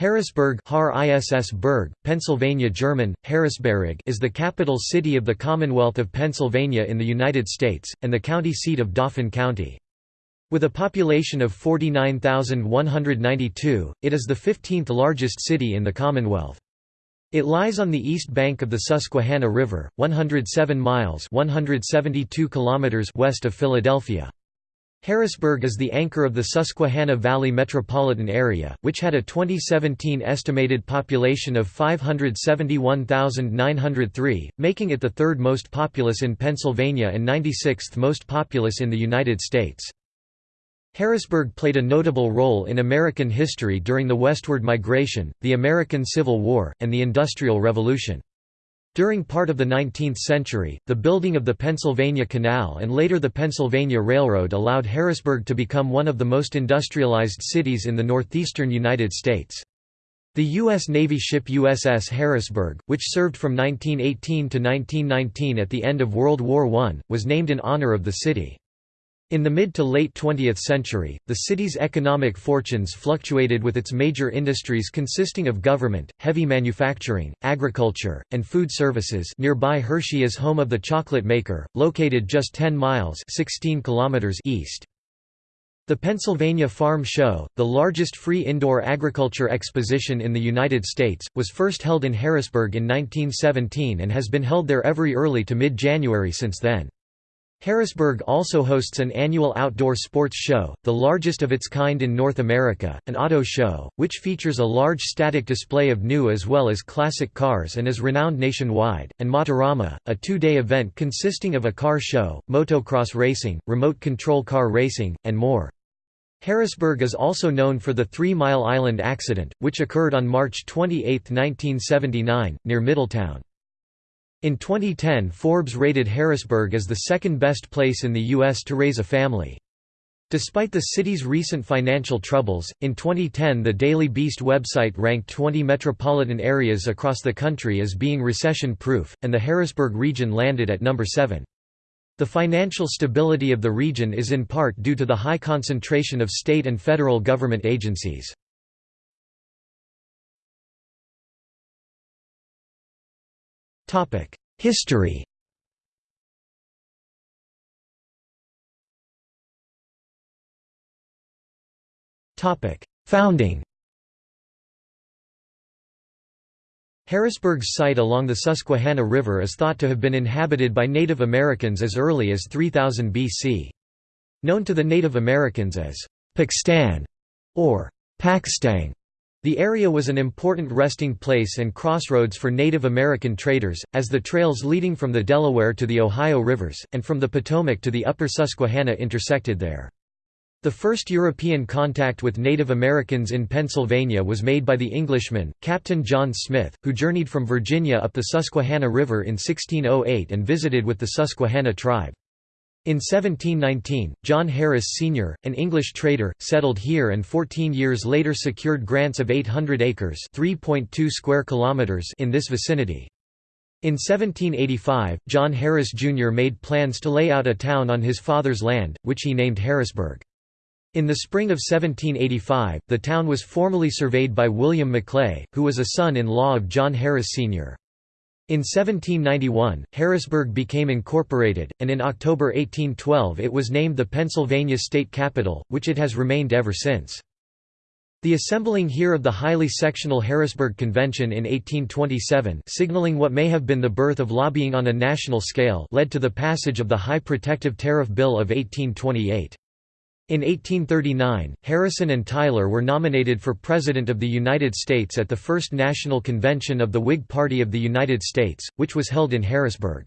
Harrisburg Har ISS Berg, Pennsylvania German, Harrisberg is the capital city of the Commonwealth of Pennsylvania in the United States, and the county seat of Dauphin County. With a population of 49,192, it is the 15th largest city in the Commonwealth. It lies on the east bank of the Susquehanna River, 107 miles 172 kilometers west of Philadelphia. Harrisburg is the anchor of the Susquehanna Valley metropolitan area, which had a 2017 estimated population of 571,903, making it the third most populous in Pennsylvania and 96th most populous in the United States. Harrisburg played a notable role in American history during the westward migration, the American Civil War, and the Industrial Revolution. During part of the 19th century, the building of the Pennsylvania Canal and later the Pennsylvania Railroad allowed Harrisburg to become one of the most industrialized cities in the northeastern United States. The U.S. Navy ship USS Harrisburg, which served from 1918 to 1919 at the end of World War I, was named in honor of the city. In the mid to late 20th century, the city's economic fortunes fluctuated with its major industries consisting of government, heavy manufacturing, agriculture, and food services nearby Hershey is home of the chocolate maker, located just 10 miles 16 kilometers east. The Pennsylvania Farm Show, the largest free indoor agriculture exposition in the United States, was first held in Harrisburg in 1917 and has been held there every early to mid-January since then. Harrisburg also hosts an annual outdoor sports show, the largest of its kind in North America, an auto show, which features a large static display of new as well as classic cars and is renowned nationwide, and Motorama, a two-day event consisting of a car show, motocross racing, remote control car racing, and more. Harrisburg is also known for the Three Mile Island accident, which occurred on March 28, 1979, near Middletown. In 2010 Forbes rated Harrisburg as the second best place in the U.S. to raise a family. Despite the city's recent financial troubles, in 2010 the Daily Beast website ranked 20 metropolitan areas across the country as being recession-proof, and the Harrisburg region landed at number 7. The financial stability of the region is in part due to the high concentration of state and federal government agencies. History. Founding. Harrisburg's site along the Susquehanna River is thought to have been inhabited by Native Americans as early as 3000 BC. Known to the Native Americans as Pakstan or Paxtang, the area was an important resting place and crossroads for Native American traders, as the trails leading from the Delaware to the Ohio rivers, and from the Potomac to the upper Susquehanna intersected there. The first European contact with Native Americans in Pennsylvania was made by the Englishman, Captain John Smith, who journeyed from Virginia up the Susquehanna River in 1608 and visited with the Susquehanna tribe. In 1719, John Harris Sr., an English trader, settled here and 14 years later secured grants of 800 acres square kilometers in this vicinity. In 1785, John Harris Jr. made plans to lay out a town on his father's land, which he named Harrisburg. In the spring of 1785, the town was formally surveyed by William Maclay, who was a son-in-law of John Harris Sr. In 1791, Harrisburg became incorporated, and in October 1812 it was named the Pennsylvania State Capital, which it has remained ever since. The assembling here of the highly sectional Harrisburg Convention in 1827 signaling what may have been the birth of lobbying on a national scale led to the passage of the High Protective Tariff Bill of 1828. In 1839, Harrison and Tyler were nominated for President of the United States at the First National Convention of the Whig Party of the United States, which was held in Harrisburg.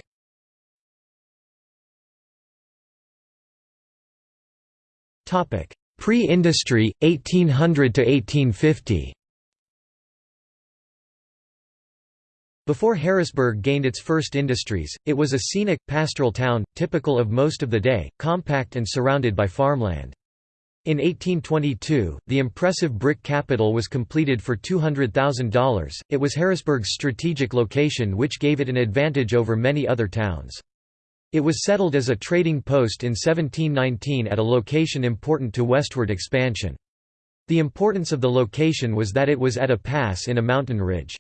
Pre-industry, 1800 to 1850 Before Harrisburg gained its first industries, it was a scenic, pastoral town, typical of most of the day, compact and surrounded by farmland. In 1822, the impressive brick capitol was completed for $200,000. It was Harrisburg's strategic location which gave it an advantage over many other towns. It was settled as a trading post in 1719 at a location important to westward expansion. The importance of the location was that it was at a pass in a mountain ridge.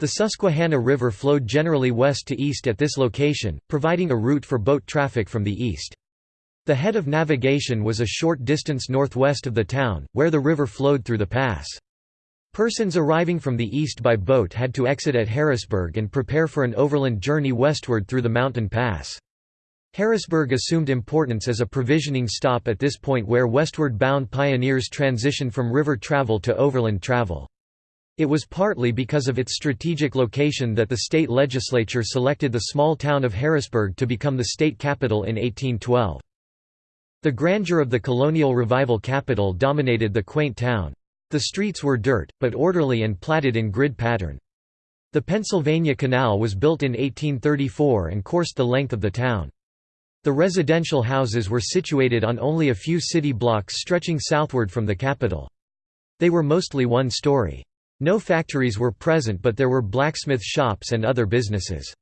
The Susquehanna River flowed generally west to east at this location, providing a route for boat traffic from the east. The head of navigation was a short distance northwest of the town, where the river flowed through the pass. Persons arriving from the east by boat had to exit at Harrisburg and prepare for an overland journey westward through the mountain pass. Harrisburg assumed importance as a provisioning stop at this point where westward bound pioneers transitioned from river travel to overland travel. It was partly because of its strategic location that the state legislature selected the small town of Harrisburg to become the state capital in 1812. The grandeur of the colonial revival capitol dominated the quaint town. The streets were dirt, but orderly and platted in grid pattern. The Pennsylvania Canal was built in 1834 and coursed the length of the town. The residential houses were situated on only a few city blocks stretching southward from the capitol. They were mostly one-story. No factories were present but there were blacksmith shops and other businesses.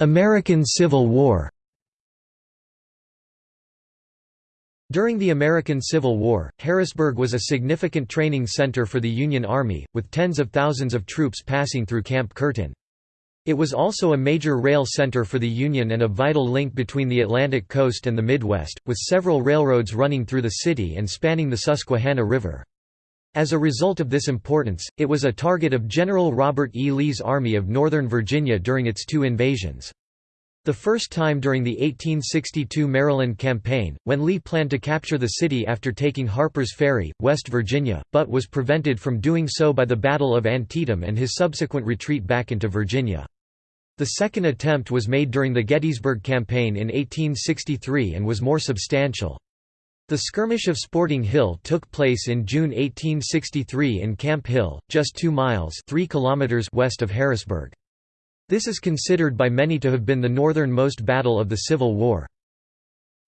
American Civil War During the American Civil War, Harrisburg was a significant training center for the Union Army, with tens of thousands of troops passing through Camp Curtin. It was also a major rail center for the Union and a vital link between the Atlantic coast and the Midwest, with several railroads running through the city and spanning the Susquehanna River. As a result of this importance, it was a target of General Robert E. Lee's Army of Northern Virginia during its two invasions. The first time during the 1862 Maryland Campaign, when Lee planned to capture the city after taking Harper's Ferry, West Virginia, but was prevented from doing so by the Battle of Antietam and his subsequent retreat back into Virginia. The second attempt was made during the Gettysburg Campaign in 1863 and was more substantial. The skirmish of Sporting Hill took place in June 1863 in Camp Hill, just 2 miles 3 kilometers west of Harrisburg. This is considered by many to have been the northernmost battle of the Civil War.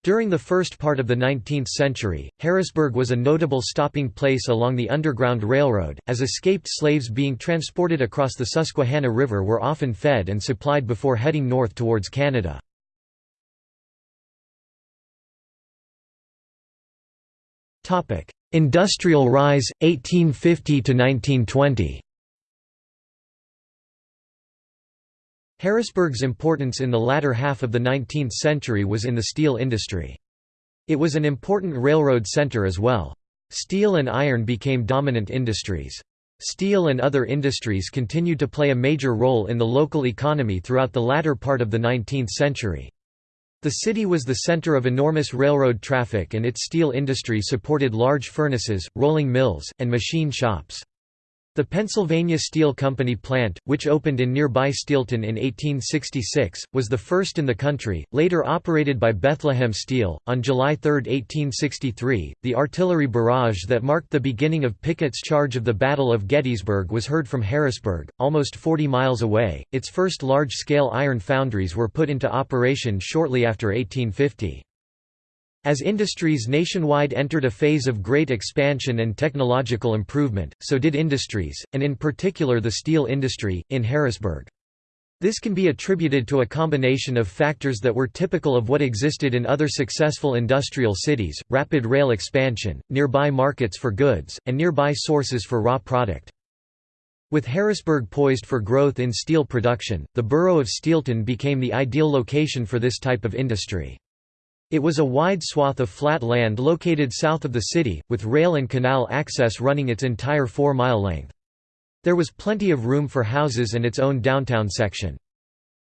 During the first part of the 19th century, Harrisburg was a notable stopping place along the Underground Railroad, as escaped slaves being transported across the Susquehanna River were often fed and supplied before heading north towards Canada. Industrial rise, 1850–1920 Harrisburg's importance in the latter half of the 19th century was in the steel industry. It was an important railroad center as well. Steel and iron became dominant industries. Steel and other industries continued to play a major role in the local economy throughout the latter part of the 19th century. The city was the center of enormous railroad traffic and its steel industry supported large furnaces, rolling mills, and machine shops. The Pennsylvania Steel Company plant, which opened in nearby Steelton in 1866, was the first in the country, later operated by Bethlehem Steel. On July 3, 1863, the artillery barrage that marked the beginning of Pickett's charge of the Battle of Gettysburg was heard from Harrisburg, almost 40 miles away. Its first large scale iron foundries were put into operation shortly after 1850. As industries nationwide entered a phase of great expansion and technological improvement, so did industries, and in particular the steel industry, in Harrisburg. This can be attributed to a combination of factors that were typical of what existed in other successful industrial cities, rapid rail expansion, nearby markets for goods, and nearby sources for raw product. With Harrisburg poised for growth in steel production, the borough of Steelton became the ideal location for this type of industry. It was a wide swath of flat land located south of the city, with rail and canal access running its entire four-mile length. There was plenty of room for houses and its own downtown section.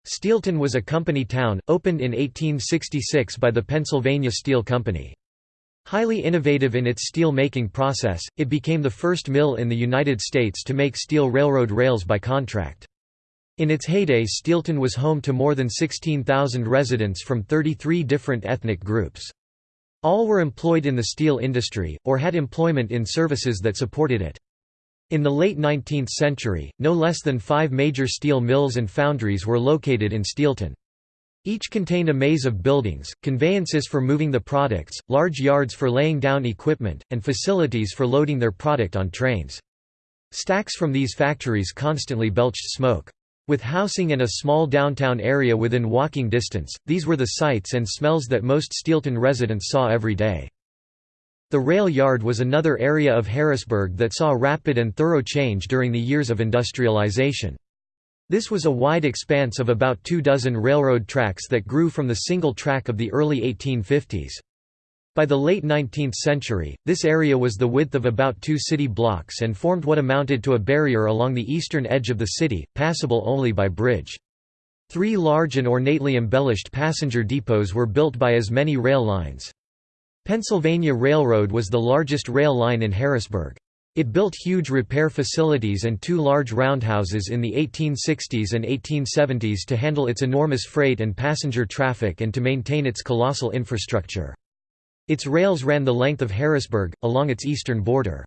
Steelton was a company town, opened in 1866 by the Pennsylvania Steel Company. Highly innovative in its steel-making process, it became the first mill in the United States to make steel railroad rails by contract. In its heyday Steelton was home to more than 16,000 residents from 33 different ethnic groups. All were employed in the steel industry, or had employment in services that supported it. In the late 19th century, no less than five major steel mills and foundries were located in Steelton. Each contained a maze of buildings, conveyances for moving the products, large yards for laying down equipment, and facilities for loading their product on trains. Stacks from these factories constantly belched smoke. With housing and a small downtown area within walking distance, these were the sights and smells that most Steelton residents saw every day. The rail yard was another area of Harrisburg that saw rapid and thorough change during the years of industrialization. This was a wide expanse of about two dozen railroad tracks that grew from the single track of the early 1850s. By the late 19th century, this area was the width of about two city blocks and formed what amounted to a barrier along the eastern edge of the city, passable only by bridge. Three large and ornately embellished passenger depots were built by as many rail lines. Pennsylvania Railroad was the largest rail line in Harrisburg. It built huge repair facilities and two large roundhouses in the 1860s and 1870s to handle its enormous freight and passenger traffic and to maintain its colossal infrastructure. Its rails ran the length of Harrisburg, along its eastern border.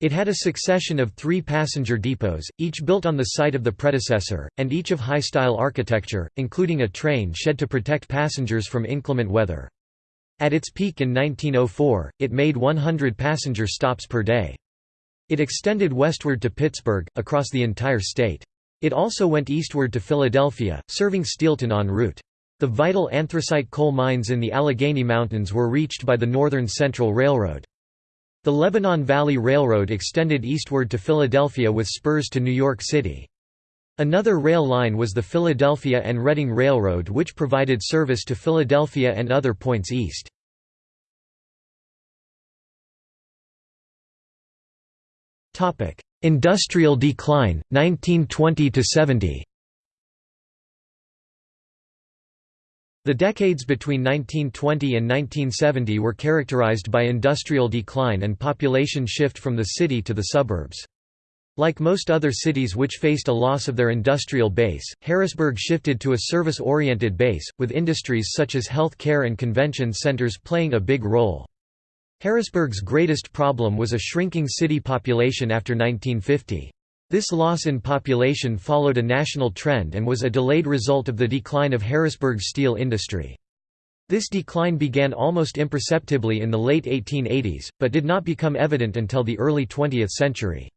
It had a succession of three passenger depots, each built on the site of the predecessor, and each of high-style architecture, including a train shed to protect passengers from inclement weather. At its peak in 1904, it made 100 passenger stops per day. It extended westward to Pittsburgh, across the entire state. It also went eastward to Philadelphia, serving Steelton en route. The vital anthracite coal mines in the Allegheny Mountains were reached by the Northern Central Railroad. The Lebanon Valley Railroad extended eastward to Philadelphia with spurs to New York City. Another rail line was the Philadelphia and Reading Railroad which provided service to Philadelphia and other points east. Industrial decline, 1920–70 The decades between 1920 and 1970 were characterized by industrial decline and population shift from the city to the suburbs. Like most other cities which faced a loss of their industrial base, Harrisburg shifted to a service-oriented base, with industries such as health care and convention centers playing a big role. Harrisburg's greatest problem was a shrinking city population after 1950. This loss in population followed a national trend and was a delayed result of the decline of Harrisburg's steel industry. This decline began almost imperceptibly in the late 1880s, but did not become evident until the early 20th century.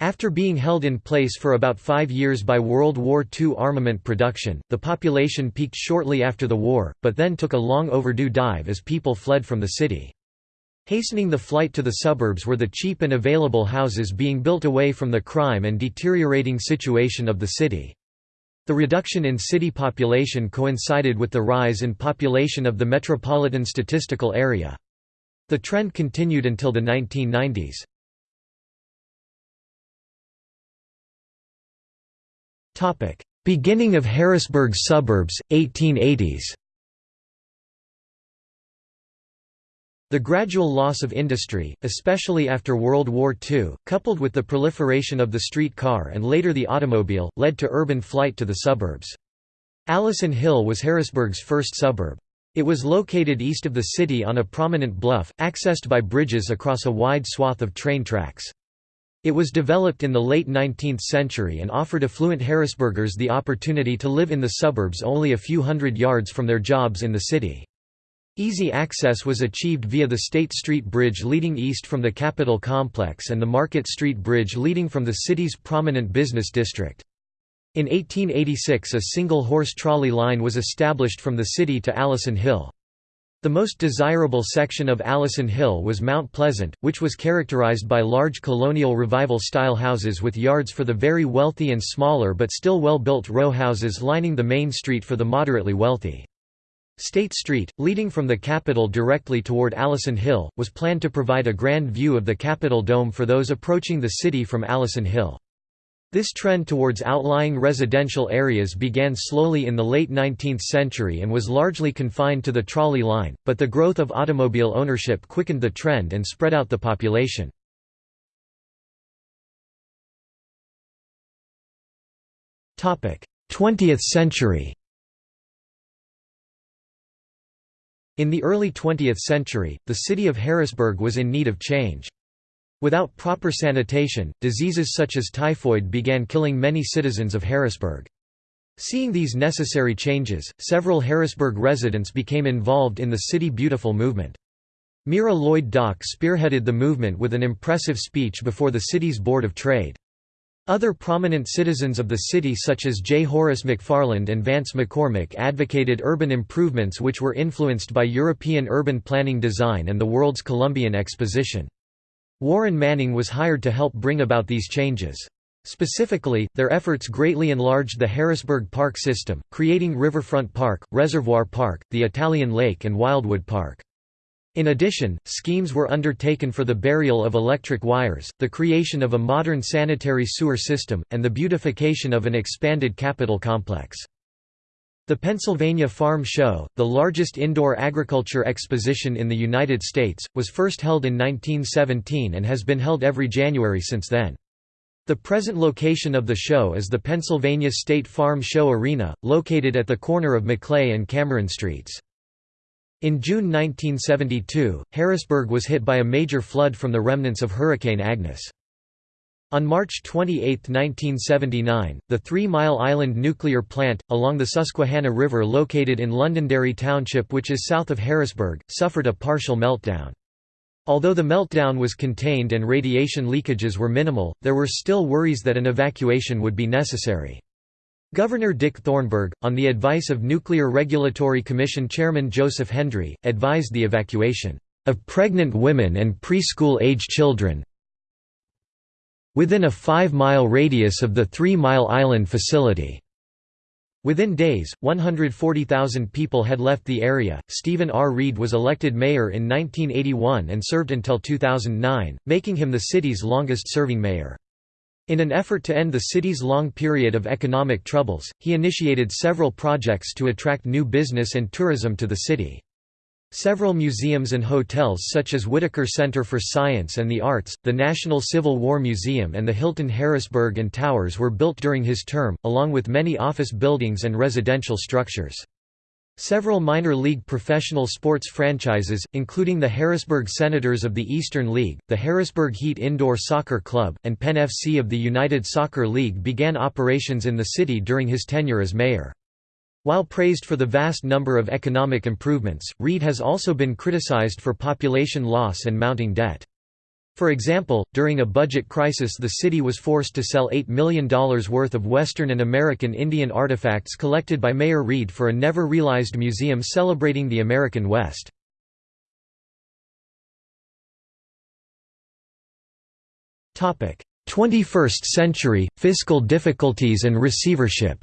After being held in place for about five years by World War II armament production, the population peaked shortly after the war, but then took a long overdue dive as people fled from the city. Hastening the flight to the suburbs were the cheap and available houses being built away from the crime and deteriorating situation of the city. The reduction in city population coincided with the rise in population of the metropolitan statistical area. The trend continued until the 1990s. Beginning of Harrisburg suburbs, 1880s The gradual loss of industry, especially after World War II, coupled with the proliferation of the street car and later the automobile, led to urban flight to the suburbs. Allison Hill was Harrisburg's first suburb. It was located east of the city on a prominent bluff, accessed by bridges across a wide swath of train tracks. It was developed in the late 19th century and offered affluent Harrisburgers the opportunity to live in the suburbs only a few hundred yards from their jobs in the city. Easy access was achieved via the State Street Bridge leading east from the Capitol complex and the Market Street Bridge leading from the city's prominent business district. In 1886 a single-horse trolley line was established from the city to Allison Hill. The most desirable section of Allison Hill was Mount Pleasant, which was characterized by large colonial revival-style houses with yards for the very wealthy and smaller but still well-built row houses lining the main street for the moderately wealthy. State Street, leading from the Capitol directly toward Allison Hill, was planned to provide a grand view of the Capitol Dome for those approaching the city from Allison Hill. This trend towards outlying residential areas began slowly in the late 19th century and was largely confined to the trolley line, but the growth of automobile ownership quickened the trend and spread out the population. Twentieth century In the early 20th century, the city of Harrisburg was in need of change. Without proper sanitation, diseases such as typhoid began killing many citizens of Harrisburg. Seeing these necessary changes, several Harrisburg residents became involved in the City Beautiful movement. Mira Lloyd Dock spearheaded the movement with an impressive speech before the city's Board of Trade. Other prominent citizens of the city such as J. Horace McFarland and Vance McCormick advocated urban improvements which were influenced by European urban planning design and the World's Columbian Exposition. Warren Manning was hired to help bring about these changes. Specifically, their efforts greatly enlarged the Harrisburg Park system, creating Riverfront Park, Reservoir Park, the Italian Lake and Wildwood Park. In addition, schemes were undertaken for the burial of electric wires, the creation of a modern sanitary sewer system, and the beautification of an expanded capitol complex. The Pennsylvania Farm Show, the largest indoor agriculture exposition in the United States, was first held in 1917 and has been held every January since then. The present location of the show is the Pennsylvania State Farm Show Arena, located at the corner of Maclay and Cameron Streets. In June 1972, Harrisburg was hit by a major flood from the remnants of Hurricane Agnes. On March 28, 1979, the Three Mile Island nuclear plant, along the Susquehanna River located in Londonderry Township which is south of Harrisburg, suffered a partial meltdown. Although the meltdown was contained and radiation leakages were minimal, there were still worries that an evacuation would be necessary. Governor Dick Thornburgh, on the advice of Nuclear Regulatory Commission Chairman Joseph Hendrie, advised the evacuation of pregnant women and preschool-age children within a five-mile radius of the Three Mile Island facility. Within days, 140,000 people had left the area. Stephen R. Reed was elected mayor in 1981 and served until 2009, making him the city's longest serving mayor. In an effort to end the city's long period of economic troubles, he initiated several projects to attract new business and tourism to the city. Several museums and hotels such as Whitaker Center for Science and the Arts, the National Civil War Museum and the Hilton Harrisburg and Towers were built during his term, along with many office buildings and residential structures. Several minor league professional sports franchises, including the Harrisburg Senators of the Eastern League, the Harrisburg Heat Indoor Soccer Club, and Penn FC of the United Soccer League began operations in the city during his tenure as mayor. While praised for the vast number of economic improvements, Reed has also been criticized for population loss and mounting debt. For example, during a budget crisis the city was forced to sell $8 million worth of Western and American Indian artifacts collected by Mayor Reed for a never-realized museum celebrating the American West. Topic: 21st century fiscal difficulties and receivership.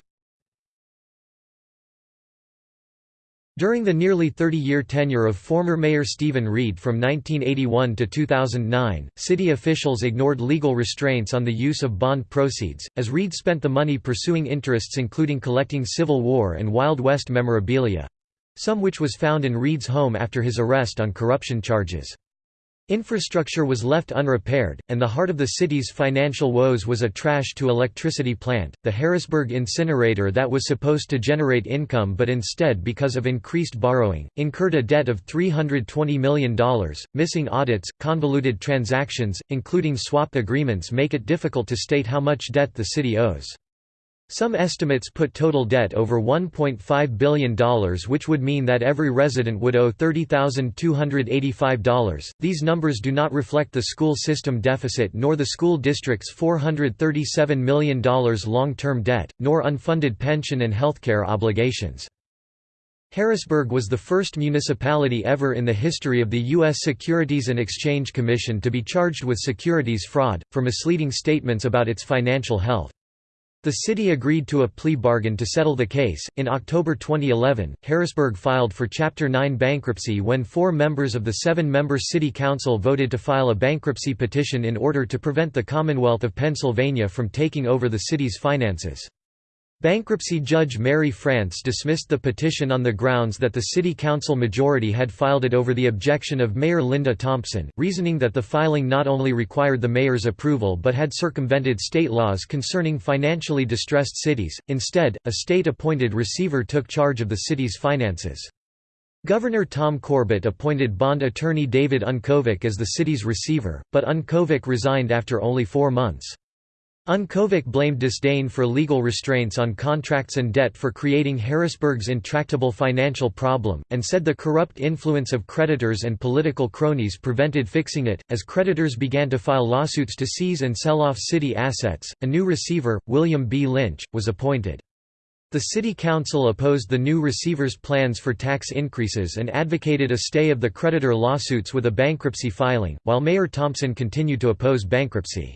During the nearly 30-year tenure of former Mayor Stephen Reed from 1981 to 2009, city officials ignored legal restraints on the use of bond proceeds, as Reed spent the money pursuing interests including collecting Civil War and Wild West memorabilia—some which was found in Reed's home after his arrest on corruption charges. Infrastructure was left unrepaired, and the heart of the city's financial woes was a trash-to-electricity plant, the Harrisburg incinerator that was supposed to generate income but instead because of increased borrowing, incurred a debt of $320 million. Missing audits, convoluted transactions, including swap agreements make it difficult to state how much debt the city owes. Some estimates put total debt over $1.5 billion which would mean that every resident would owe $30,285. These numbers do not reflect the school system deficit nor the school district's $437 million long-term debt, nor unfunded pension and healthcare obligations. Harrisburg was the first municipality ever in the history of the U.S. Securities and Exchange Commission to be charged with securities fraud, for misleading statements about its financial health. The city agreed to a plea bargain to settle the case. In October 2011, Harrisburg filed for Chapter 9 bankruptcy when four members of the seven member City Council voted to file a bankruptcy petition in order to prevent the Commonwealth of Pennsylvania from taking over the city's finances. Bankruptcy Judge Mary France dismissed the petition on the grounds that the city council majority had filed it over the objection of Mayor Linda Thompson, reasoning that the filing not only required the mayor's approval but had circumvented state laws concerning financially distressed cities. Instead, a state-appointed receiver took charge of the city's finances. Governor Tom Corbett appointed bond attorney David Unkovic as the city's receiver, but Unkovic resigned after only four months. Unkovic blamed disdain for legal restraints on contracts and debt for creating Harrisburg's intractable financial problem, and said the corrupt influence of creditors and political cronies prevented fixing it. As creditors began to file lawsuits to seize and sell off city assets, a new receiver, William B. Lynch, was appointed. The City Council opposed the new receiver's plans for tax increases and advocated a stay of the creditor lawsuits with a bankruptcy filing, while Mayor Thompson continued to oppose bankruptcy.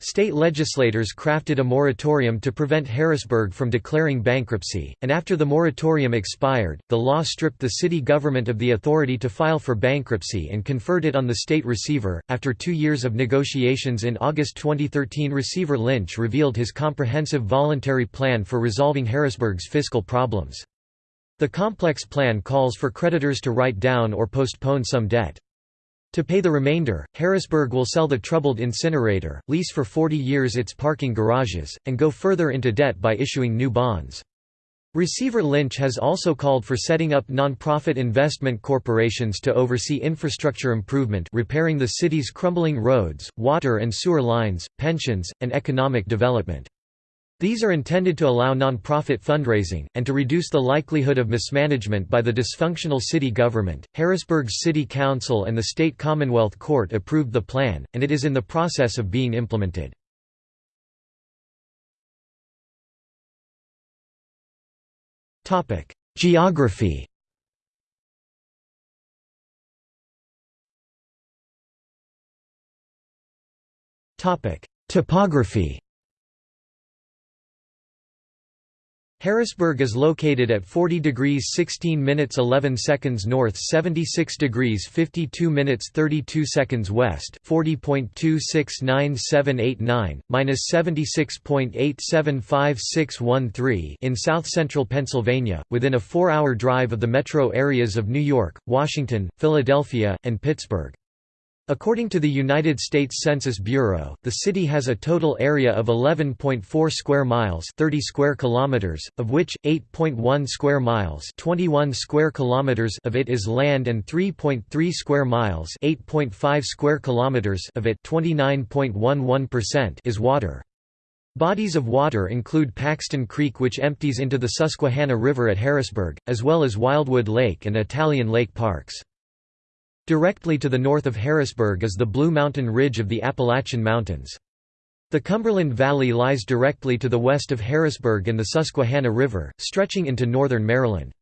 State legislators crafted a moratorium to prevent Harrisburg from declaring bankruptcy, and after the moratorium expired, the law stripped the city government of the authority to file for bankruptcy and conferred it on the state receiver. After two years of negotiations in August 2013, Receiver Lynch revealed his comprehensive voluntary plan for resolving Harrisburg's fiscal problems. The complex plan calls for creditors to write down or postpone some debt. To pay the remainder, Harrisburg will sell the troubled incinerator, lease for 40 years its parking garages, and go further into debt by issuing new bonds. Receiver Lynch has also called for setting up non-profit investment corporations to oversee infrastructure improvement repairing the city's crumbling roads, water and sewer lines, pensions, and economic development. These are intended to allow non-profit fundraising, and to reduce the likelihood of mismanagement by the dysfunctional city government. Harrisburg's City Council and the State Commonwealth Court approved the plan, and it is in the process of being implemented. Geography Topography Harrisburg is located at 40 degrees 16 minutes 11 seconds north 76 degrees 52 minutes 32 seconds west 40.269789, minus 76.875613 in south-central Pennsylvania, within a four-hour drive of the metro areas of New York, Washington, Philadelphia, and Pittsburgh. According to the United States Census Bureau, the city has a total area of 11.4 square miles, 30 square kilometers, of which 8.1 square miles, 21 square kilometers of it is land and 3.3 square miles, 8.5 square kilometers of it, 29.11% is water. Bodies of water include Paxton Creek which empties into the Susquehanna River at Harrisburg, as well as Wildwood Lake and Italian Lake parks. Directly to the north of Harrisburg is the Blue Mountain Ridge of the Appalachian Mountains. The Cumberland Valley lies directly to the west of Harrisburg and the Susquehanna River, stretching into northern Maryland.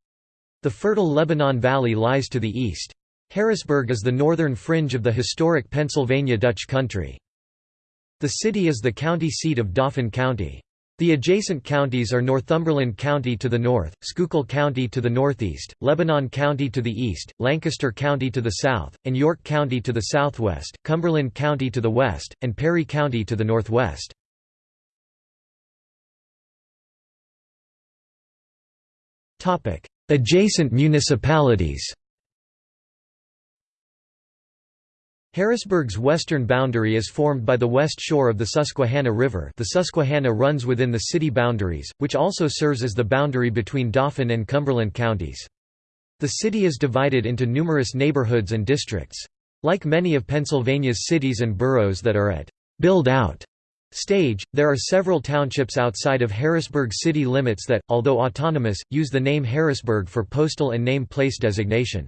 The fertile Lebanon Valley lies to the east. Harrisburg is the northern fringe of the historic Pennsylvania Dutch country. The city is the county seat of Dauphin County. The adjacent counties are Northumberland County to the north, Schuylkill County to the northeast, Lebanon County to the east, Lancaster County to the south, and York County to the southwest, Cumberland County to the west, and Perry County to the northwest. Adjacent municipalities Harrisburg's western boundary is formed by the west shore of the Susquehanna River the Susquehanna runs within the city boundaries, which also serves as the boundary between Dauphin and Cumberland counties. The city is divided into numerous neighborhoods and districts. Like many of Pennsylvania's cities and boroughs that are at build-out stage, there are several townships outside of Harrisburg city limits that, although autonomous, use the name Harrisburg for postal and name place designation.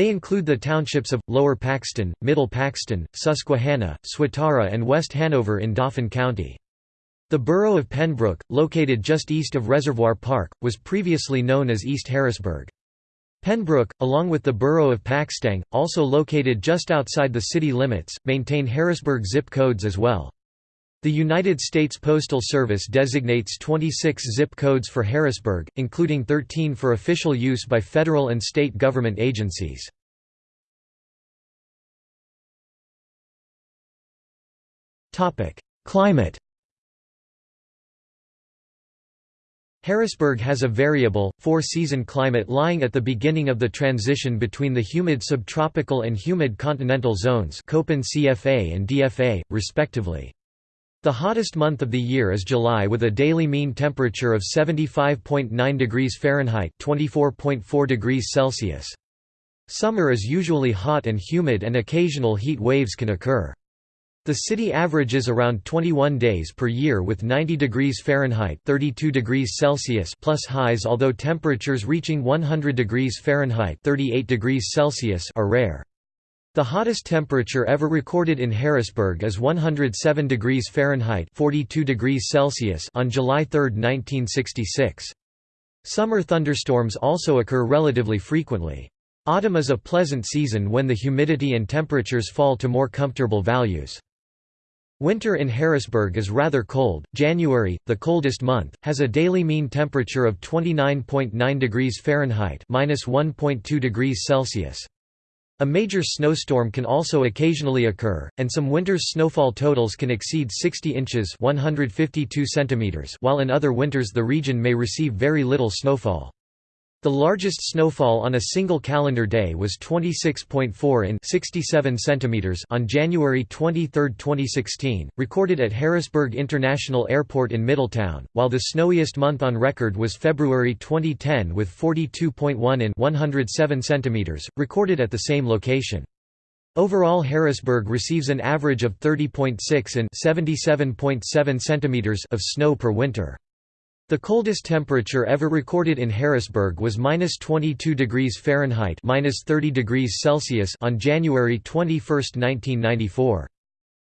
They include the townships of, Lower Paxton, Middle Paxton, Susquehanna, Swatara and West Hanover in Dauphin County. The borough of Pembroke, located just east of Reservoir Park, was previously known as East Harrisburg. Pembroke, along with the borough of Paxtang, also located just outside the city limits, maintain Harrisburg zip codes as well. The United States Postal Service designates 26 zip codes for Harrisburg, including 13 for official use by federal and state government agencies. Climate Harrisburg has a variable, four-season climate lying at the beginning of the transition between the humid subtropical and humid continental zones CFA and DFA, respectively. The hottest month of the year is July with a daily mean temperature of 75.9 degrees Fahrenheit (24.4 degrees Celsius). Summer is usually hot and humid and occasional heat waves can occur. The city averages around 21 days per year with 90 degrees Fahrenheit 32 degrees Celsius plus highs although temperatures reaching 100 degrees Fahrenheit 38 degrees Celsius are rare. The hottest temperature ever recorded in Harrisburg is 107 degrees Fahrenheit 42 degrees Celsius on July 3, 1966. Summer thunderstorms also occur relatively frequently. Autumn is a pleasant season when the humidity and temperatures fall to more comfortable values. Winter in Harrisburg is rather cold. January, the coldest month, has a daily mean temperature of 29.9 degrees Fahrenheit (-1.2 degrees Celsius). A major snowstorm can also occasionally occur, and some winter's snowfall totals can exceed 60 inches 152 centimeters while in other winters the region may receive very little snowfall. The largest snowfall on a single calendar day was 26.4 in 67 centimeters on January 23, 2016, recorded at Harrisburg International Airport in Middletown, while the snowiest month on record was February 2010 with 42.1 in 107 centimeters, recorded at the same location. Overall Harrisburg receives an average of 30.6 in 77.7 centimeters of snow per winter. The coldest temperature ever recorded in Harrisburg was minus 22 degrees Fahrenheit minus 30 degrees Celsius on January 21, 1994.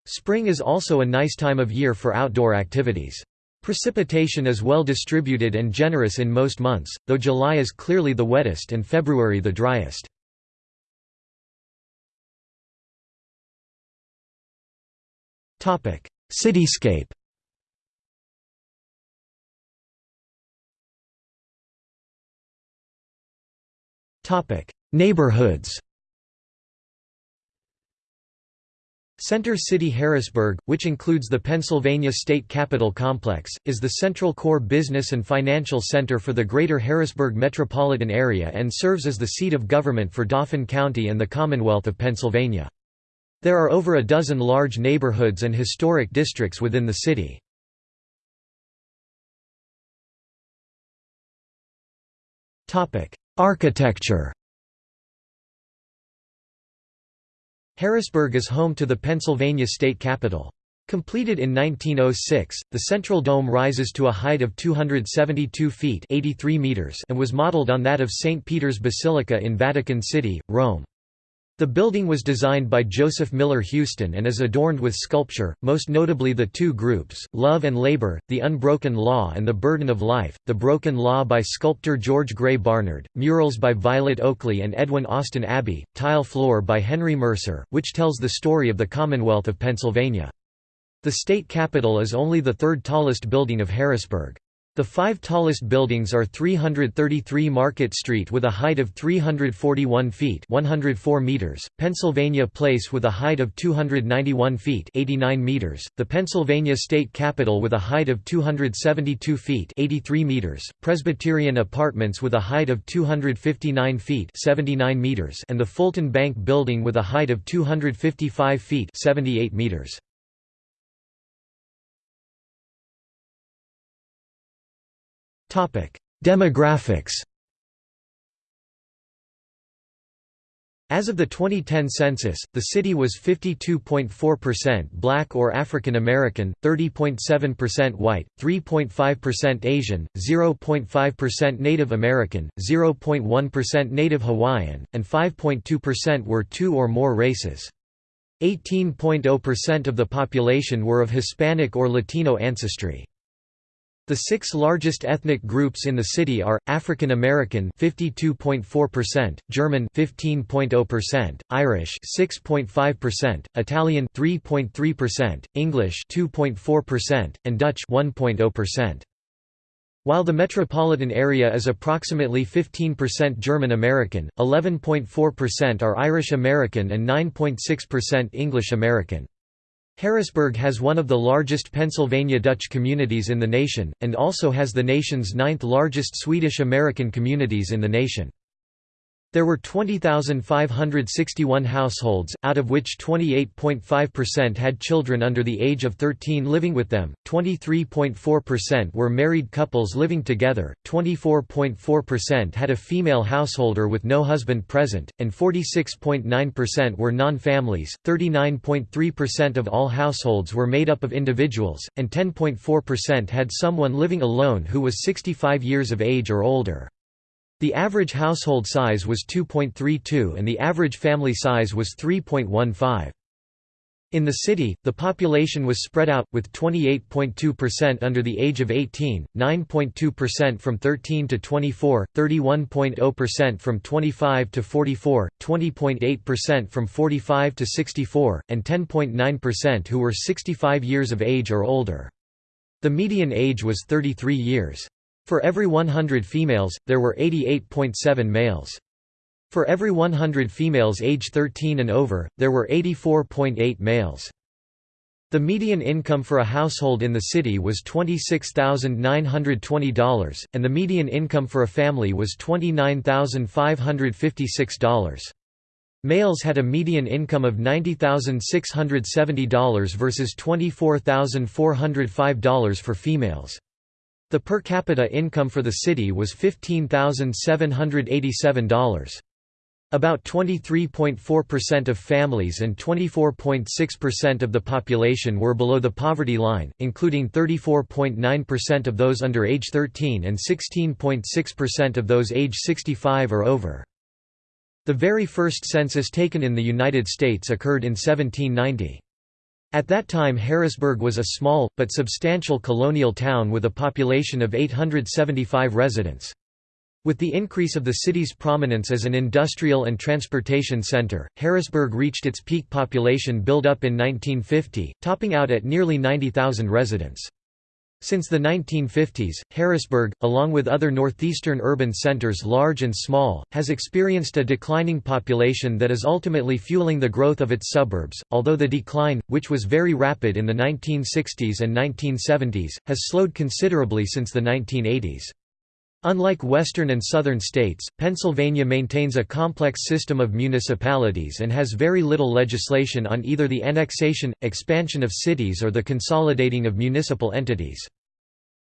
Spring is also a nice time of year for outdoor activities. Precipitation is well distributed and generous in most months, though July is clearly the wettest and February the driest. Cityscape Neighborhoods Center City Harrisburg, which includes the Pennsylvania State Capitol Complex, is the central core business and financial center for the Greater Harrisburg metropolitan area and serves as the seat of government for Dauphin County and the Commonwealth of Pennsylvania. There are over a dozen large neighborhoods and historic districts within the city. Architecture Harrisburg is home to the Pennsylvania State Capitol. Completed in 1906, the central dome rises to a height of 272 feet 83 meters and was modeled on that of St. Peter's Basilica in Vatican City, Rome. The building was designed by Joseph Miller Houston and is adorned with sculpture, most notably the two groups, Love and Labor, The Unbroken Law and The Burden of Life, The Broken Law by sculptor George Gray Barnard, murals by Violet Oakley and Edwin Austin Abbey, tile floor by Henry Mercer, which tells the story of the Commonwealth of Pennsylvania. The state capitol is only the third tallest building of Harrisburg. The five tallest buildings are 333 Market Street with a height of 341 feet 104 meters, Pennsylvania Place with a height of 291 feet 89 meters, the Pennsylvania State Capitol with a height of 272 feet 83 meters, Presbyterian Apartments with a height of 259 feet 79 meters and the Fulton Bank Building with a height of 255 feet 78 meters. Demographics As of the 2010 census, the city was 52.4% black or African American, 30.7% white, 3.5% Asian, 0.5% Native American, 0.1% Native Hawaiian, and 5.2% were two or more races. 18.0% of the population were of Hispanic or Latino ancestry. The six largest ethnic groups in the city are African American 52.4%, German 15.0%, Irish 6.5%, Italian 3.3%, English 2.4%, and Dutch 1.0%. While the metropolitan area is approximately 15% German American, 11.4% are Irish American and 9.6% English American. Harrisburg has one of the largest Pennsylvania Dutch communities in the nation, and also has the nation's ninth largest Swedish American communities in the nation. There were 20,561 households, out of which 28.5% had children under the age of 13 living with them, 23.4% were married couples living together, 24.4% had a female householder with no husband present, and 46.9% were non-families, 39.3% of all households were made up of individuals, and 10.4% had someone living alone who was 65 years of age or older. The average household size was 2.32 and the average family size was 3.15. In the city, the population was spread out, with 28.2% under the age of 18, 9.2% from 13 to 24, 31.0% from 25 to 44, 20.8% from 45 to 64, and 10.9% who were 65 years of age or older. The median age was 33 years. For every 100 females, there were 88.7 males. For every 100 females age 13 and over, there were 84.8 males. The median income for a household in the city was $26,920, and the median income for a family was $29,556. Males had a median income of $90,670 versus $24,405 for females. The per capita income for the city was $15,787. About 23.4% of families and 24.6% of the population were below the poverty line, including 34.9% of those under age 13 and 16.6% of those age 65 or over. The very first census taken in the United States occurred in 1790. At that time Harrisburg was a small, but substantial colonial town with a population of 875 residents. With the increase of the city's prominence as an industrial and transportation center, Harrisburg reached its peak population build-up in 1950, topping out at nearly 90,000 residents. Since the 1950s, Harrisburg, along with other northeastern urban centers large and small, has experienced a declining population that is ultimately fueling the growth of its suburbs, although the decline, which was very rapid in the 1960s and 1970s, has slowed considerably since the 1980s. Unlike western and southern states, Pennsylvania maintains a complex system of municipalities and has very little legislation on either the annexation, expansion of cities or the consolidating of municipal entities.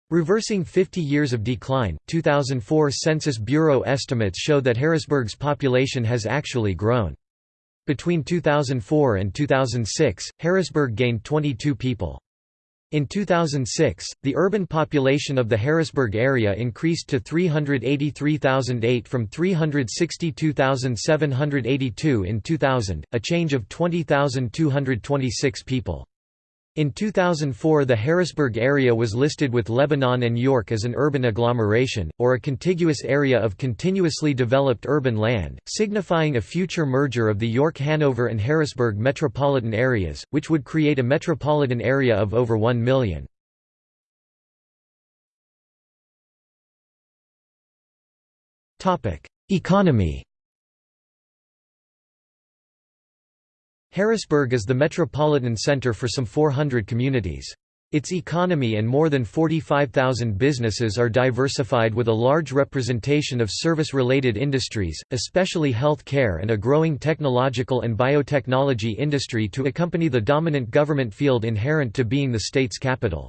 Reversing 50 years of decline, 2004 Census Bureau estimates show that Harrisburg's population has actually grown. Between 2004 and 2006, Harrisburg gained 22 people. In 2006, the urban population of the Harrisburg area increased to 383,008 from 362,782 in 2000, a change of 20,226 people. In 2004 the Harrisburg area was listed with Lebanon and York as an urban agglomeration, or a contiguous area of continuously developed urban land, signifying a future merger of the York-Hanover and Harrisburg metropolitan areas, which would create a metropolitan area of over 1 million. Economy Harrisburg is the metropolitan center for some 400 communities. Its economy and more than 45,000 businesses are diversified with a large representation of service-related industries, especially health care and a growing technological and biotechnology industry to accompany the dominant government field inherent to being the state's capital.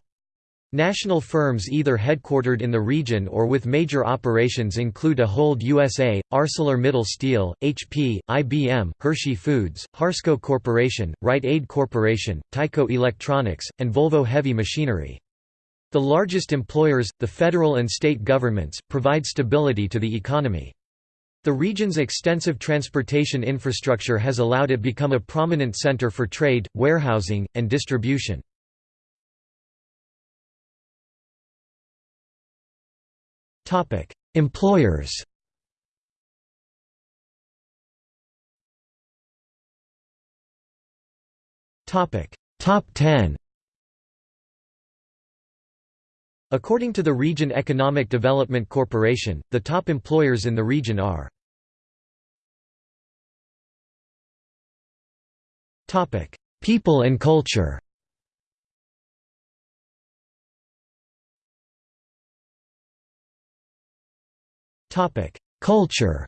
National firms either headquartered in the region or with major operations include Ahold USA, ArcelorMittal Steel, HP, IBM, Hershey Foods, Harsco Corporation, Rite Aid Corporation, Tyco Electronics, and Volvo Heavy Machinery. The largest employers, the federal and state governments, provide stability to the economy. The region's extensive transportation infrastructure has allowed it become a prominent center for trade, warehousing, and distribution. Employers Top 10 According to the Region Economic Development Corporation, the top employers in the region are People and culture Culture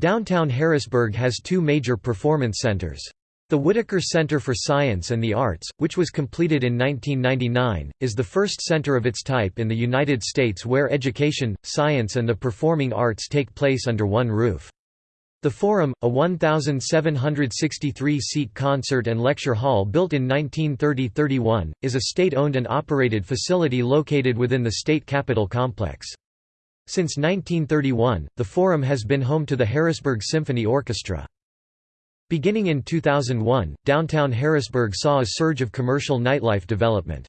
Downtown Harrisburg has two major performance centers. The Whitaker Center for Science and the Arts, which was completed in 1999, is the first center of its type in the United States where education, science and the performing arts take place under one roof. The Forum, a 1,763-seat concert and lecture hall built in 1930–31, is a state-owned and operated facility located within the state capitol complex. Since 1931, the Forum has been home to the Harrisburg Symphony Orchestra. Beginning in 2001, downtown Harrisburg saw a surge of commercial nightlife development.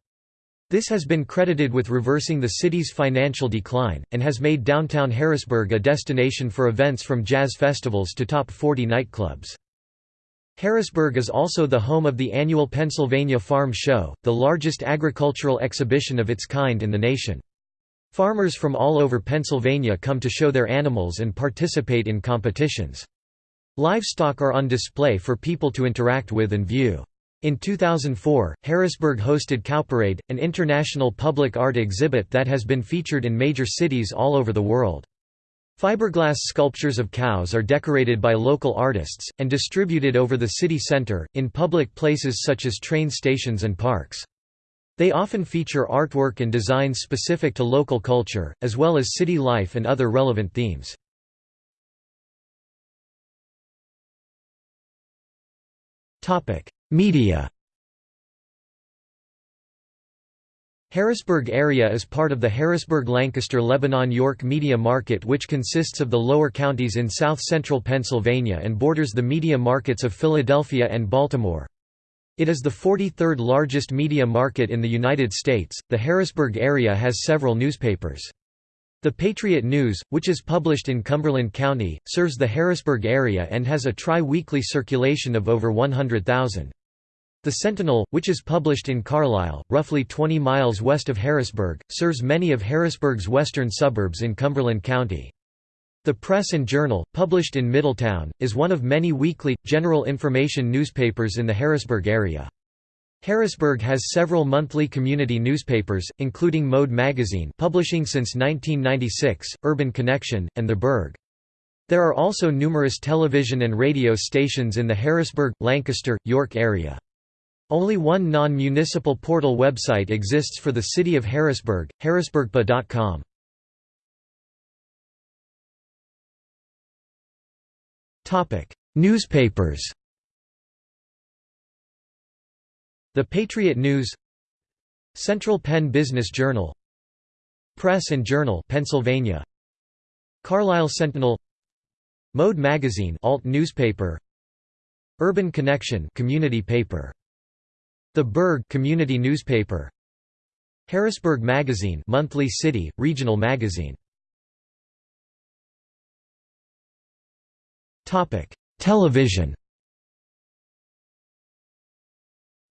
This has been credited with reversing the city's financial decline, and has made downtown Harrisburg a destination for events from jazz festivals to top 40 nightclubs. Harrisburg is also the home of the annual Pennsylvania Farm Show, the largest agricultural exhibition of its kind in the nation. Farmers from all over Pennsylvania come to show their animals and participate in competitions. Livestock are on display for people to interact with and view. In 2004, Harrisburg hosted Cowparade, an international public art exhibit that has been featured in major cities all over the world. Fiberglass sculptures of cows are decorated by local artists, and distributed over the city center, in public places such as train stations and parks. They often feature artwork and designs specific to local culture, as well as city life and other relevant themes. Media Harrisburg area is part of the Harrisburg-Lancaster-Lebanon-York media market which consists of the lower counties in south-central Pennsylvania and borders the media markets of Philadelphia and Baltimore. It is the 43rd largest media market in the United States. The Harrisburg area has several newspapers. The Patriot News, which is published in Cumberland County, serves the Harrisburg area and has a tri-weekly circulation of over 100,000. The Sentinel, which is published in Carlisle, roughly 20 miles west of Harrisburg, serves many of Harrisburg's western suburbs in Cumberland County. The Press and Journal, published in Middletown, is one of many weekly, general information newspapers in the Harrisburg area. Harrisburg has several monthly community newspapers, including Mode magazine publishing since 1996, Urban Connection, and The Burg. There are also numerous television and radio stations in the Harrisburg, Lancaster, York area. Only one non-municipal portal website exists for the city of Harrisburg, harrisburgpa.com. Newspapers The Patriot News Central Penn Business Journal Press and Journal Pennsylvania Carlisle Sentinel Mode Magazine alt newspaper Urban Connection community paper The Burg community newspaper. Harrisburg Magazine monthly city regional magazine. Topic Television.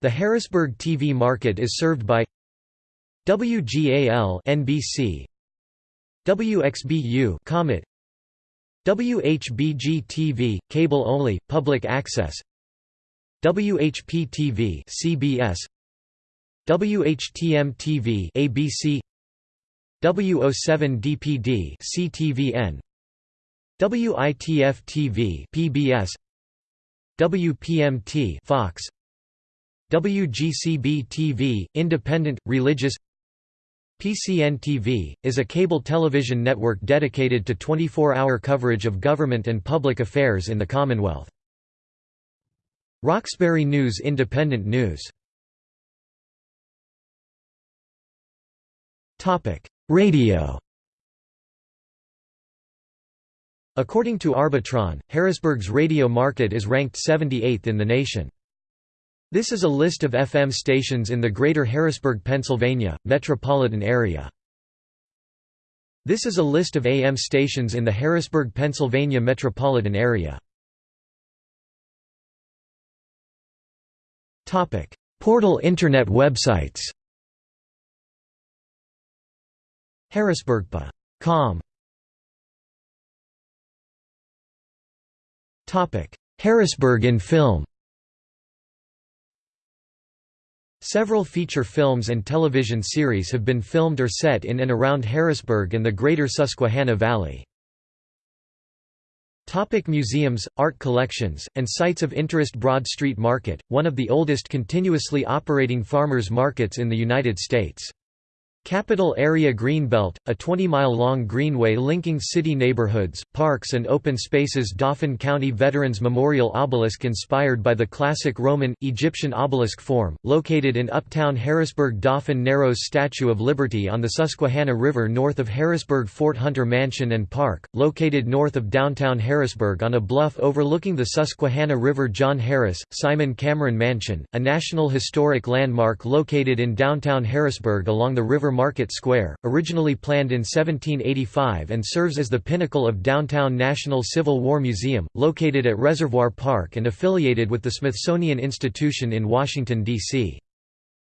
The Harrisburg TV market is served by WGAL NBC WXBU Comet. WHBG TV cable only public access WHP TV CBS WHTM TV ABC W07 DPD CTVN WITF TV PBS WPMT Fox WGCB-TV, independent, religious PCN-TV, is a cable television network dedicated to 24-hour coverage of government and public affairs in the Commonwealth. Roxbury News Independent news Radio According to Arbitron, Harrisburg's radio market is ranked 78th in the nation. This is a list of FM stations in the greater Harrisburg, Pennsylvania, metropolitan area. This is a list of AM stations in the Harrisburg, Pennsylvania metropolitan area. Portal Internet websites Harrisburgpa.com Harrisburg in film Several feature films and television series have been filmed or set in and around Harrisburg and the greater Susquehanna Valley. Topic museums, art collections, and sites of interest Broad Street Market, one of the oldest continuously operating farmers markets in the United States. Capital Area Greenbelt, a 20-mile-long greenway linking city neighborhoods, parks and open spaces. Dauphin County Veterans Memorial Obelisk inspired by the classic Roman, Egyptian obelisk form, located in uptown Harrisburg. Dauphin Narrows Statue of Liberty on the Susquehanna River north of Harrisburg Fort Hunter Mansion and Park, located north of downtown Harrisburg on a bluff overlooking the Susquehanna River. John Harris, Simon Cameron Mansion, a National Historic Landmark located in downtown Harrisburg along the river Market Square, originally planned in 1785 and serves as the pinnacle of downtown National Civil War Museum, located at Reservoir Park and affiliated with the Smithsonian Institution in Washington, D.C.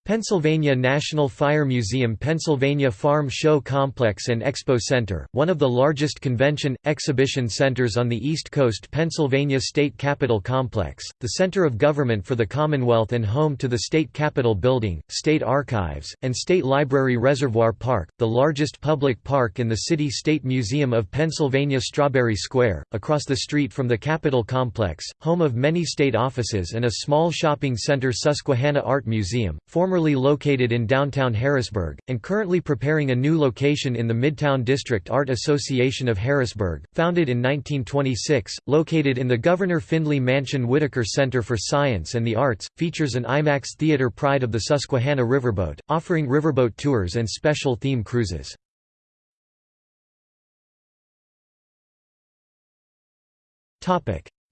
Pennsylvania National Fire Museum Pennsylvania Farm Show Complex and Expo Center, one of the largest convention, exhibition centers on the East Coast Pennsylvania State Capitol Complex, the center of government for the Commonwealth and home to the State Capitol Building, State Archives, and State Library Reservoir Park, the largest public park in the City State Museum of Pennsylvania Strawberry Square, across the street from the Capitol Complex, home of many state offices and a small shopping center Susquehanna Art Museum, former formerly located in downtown Harrisburg, and currently preparing a new location in the Midtown District Art Association of Harrisburg, founded in 1926, located in the Governor Findlay Mansion Whitaker Center for Science and the Arts, features an IMAX theater Pride of the Susquehanna Riverboat, offering riverboat tours and special theme cruises.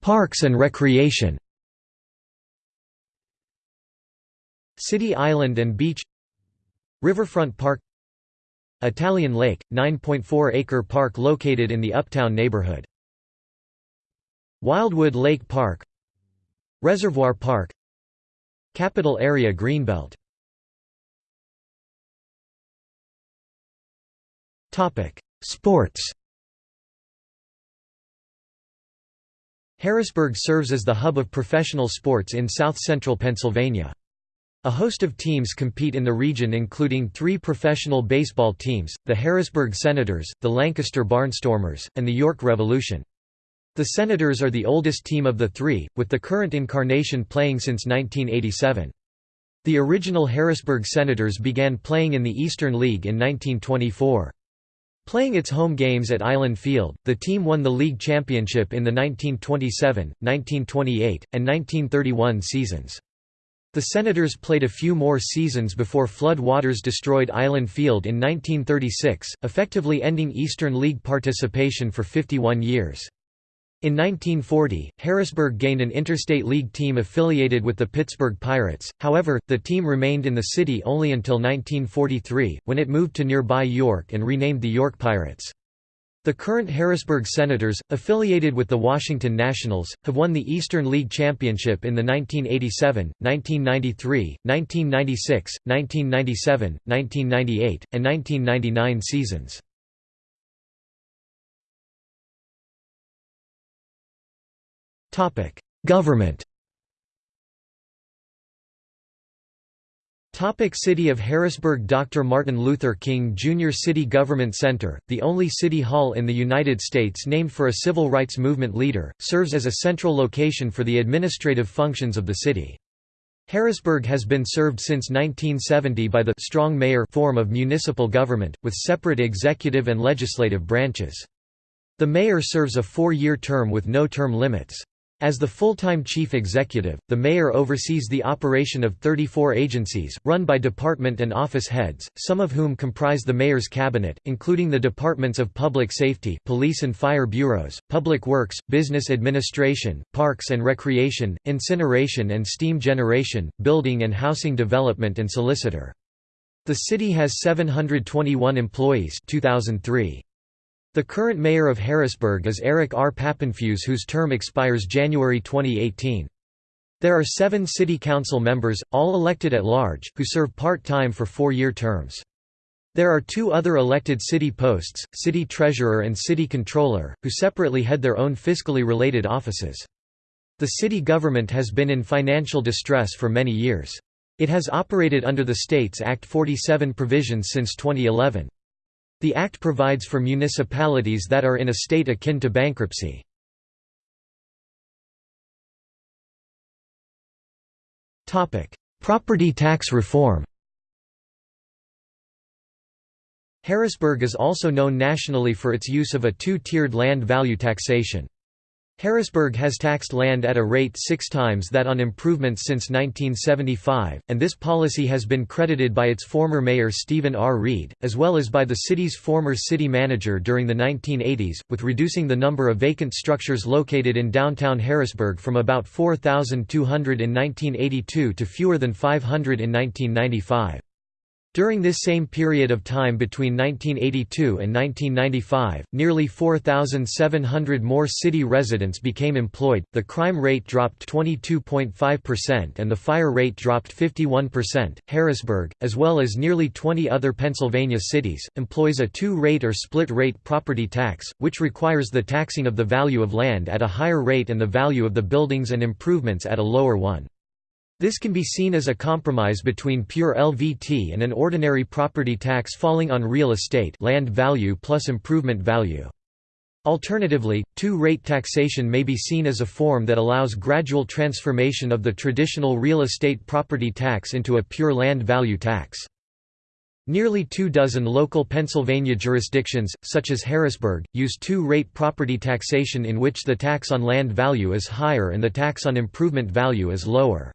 Parks and recreation City Island and Beach Riverfront Park Italian Lake, 9.4-acre park located in the Uptown neighborhood. Wildwood Lake Park Reservoir Park Capital Area Greenbelt Sports Harrisburg serves as the hub of professional sports in south-central Pennsylvania. A host of teams compete in the region including three professional baseball teams, the Harrisburg Senators, the Lancaster Barnstormers, and the York Revolution. The Senators are the oldest team of the three, with the current incarnation playing since 1987. The original Harrisburg Senators began playing in the Eastern League in 1924. Playing its home games at Island Field, the team won the league championship in the 1927, 1928, and 1931 seasons. The Senators played a few more seasons before flood waters destroyed Island Field in 1936, effectively ending Eastern League participation for 51 years. In 1940, Harrisburg gained an interstate league team affiliated with the Pittsburgh Pirates, however, the team remained in the city only until 1943, when it moved to nearby York and renamed the York Pirates. The current Harrisburg Senators, affiliated with the Washington Nationals, have won the Eastern League Championship in the 1987, 1993, 1996, 1997, 1998, and 1999 seasons. Government Topic City of Harrisburg Dr. Martin Luther King Jr. City Government Center, the only city hall in the United States named for a civil rights movement leader, serves as a central location for the administrative functions of the city. Harrisburg has been served since 1970 by the strong mayor form of municipal government, with separate executive and legislative branches. The mayor serves a four-year term with no term limits. As the full-time chief executive, the mayor oversees the operation of 34 agencies, run by department and office heads, some of whom comprise the mayor's cabinet, including the departments of public safety police and fire bureaus, public works, business administration, parks and recreation, incineration and steam generation, building and housing development and solicitor. The city has 721 employees 2003. The current mayor of Harrisburg is Eric R. Papenfuse whose term expires January 2018. There are seven city council members, all elected at large, who serve part-time for four-year terms. There are two other elected city posts, city treasurer and city controller, who separately head their own fiscally related offices. The city government has been in financial distress for many years. It has operated under the States Act 47 provisions since 2011. The Act provides for municipalities that are in a state akin to bankruptcy. Property tax reform Harrisburg is also known nationally for its use of a two-tiered land value taxation. Harrisburg has taxed land at a rate six times that on improvements since 1975, and this policy has been credited by its former mayor Stephen R. Reed, as well as by the city's former city manager during the 1980s, with reducing the number of vacant structures located in downtown Harrisburg from about 4,200 in 1982 to fewer than 500 in 1995. During this same period of time between 1982 and 1995, nearly 4,700 more city residents became employed, the crime rate dropped 22.5% and the fire rate dropped 51%. Harrisburg, as well as nearly 20 other Pennsylvania cities, employs a two rate or split rate property tax, which requires the taxing of the value of land at a higher rate and the value of the buildings and improvements at a lower one. This can be seen as a compromise between pure LVT and an ordinary property tax falling on real estate land value plus improvement value. Alternatively, two-rate taxation may be seen as a form that allows gradual transformation of the traditional real estate property tax into a pure land value tax. Nearly two dozen local Pennsylvania jurisdictions, such as Harrisburg, use two-rate property taxation in which the tax on land value is higher and the tax on improvement value is lower.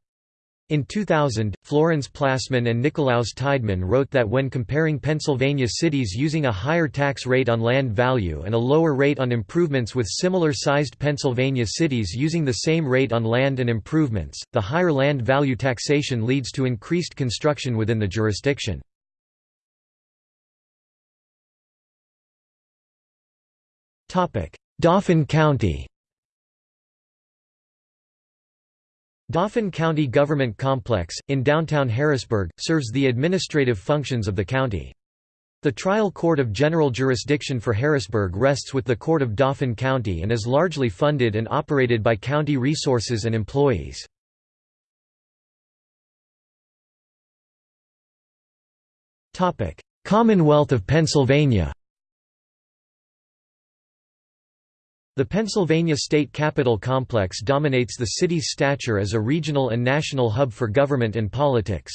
In 2000, Florenz Plassmann and Nicolaus Tideman wrote that when comparing Pennsylvania cities using a higher tax rate on land value and a lower rate on improvements with similar-sized Pennsylvania cities using the same rate on land and improvements, the higher land value taxation leads to increased construction within the jurisdiction. Dauphin County Dauphin County Government Complex, in downtown Harrisburg, serves the administrative functions of the county. The trial court of general jurisdiction for Harrisburg rests with the Court of Dauphin County and is largely funded and operated by county resources and employees. Commonwealth of Pennsylvania The Pennsylvania State Capitol complex dominates the city's stature as a regional and national hub for government and politics.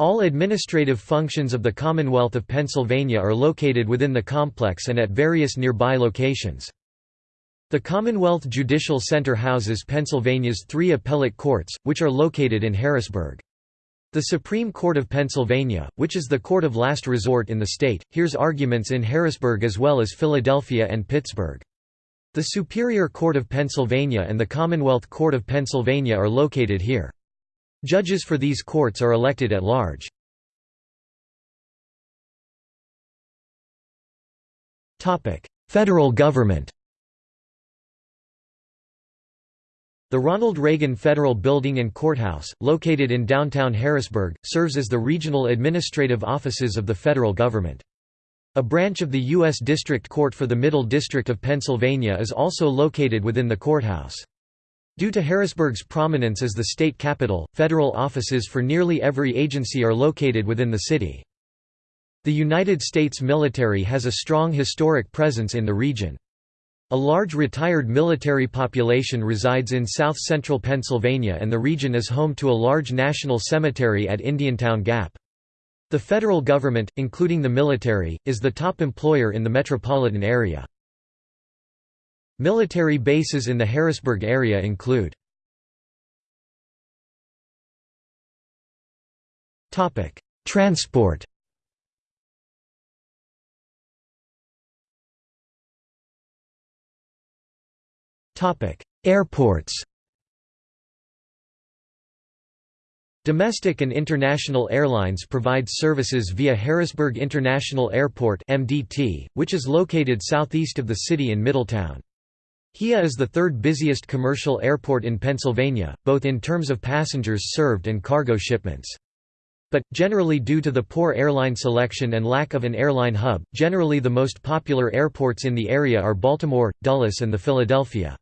All administrative functions of the Commonwealth of Pennsylvania are located within the complex and at various nearby locations. The Commonwealth Judicial Center houses Pennsylvania's three appellate courts, which are located in Harrisburg. The Supreme Court of Pennsylvania, which is the court of last resort in the state, hears arguments in Harrisburg as well as Philadelphia and Pittsburgh. The Superior Court of Pennsylvania and the Commonwealth Court of Pennsylvania are located here. Judges for these courts are elected at large. Federal government The Ronald Reagan Federal Building and Courthouse, located in downtown Harrisburg, serves as the regional administrative offices of the federal government. A branch of the U.S. District Court for the Middle District of Pennsylvania is also located within the courthouse. Due to Harrisburg's prominence as the state capital, federal offices for nearly every agency are located within the city. The United States military has a strong historic presence in the region. A large retired military population resides in south-central Pennsylvania and the region is home to a large national cemetery at Indiantown Gap. The federal government, including the military, is the top employer in the metropolitan area. Military bases in the Harrisburg area include Transport Airports Domestic and international airlines provide services via Harrisburg International Airport MDT, which is located southeast of the city in Middletown. HIA is the third busiest commercial airport in Pennsylvania, both in terms of passengers served and cargo shipments. But, generally due to the poor airline selection and lack of an airline hub, generally the most popular airports in the area are Baltimore, Dulles and the Philadelphia.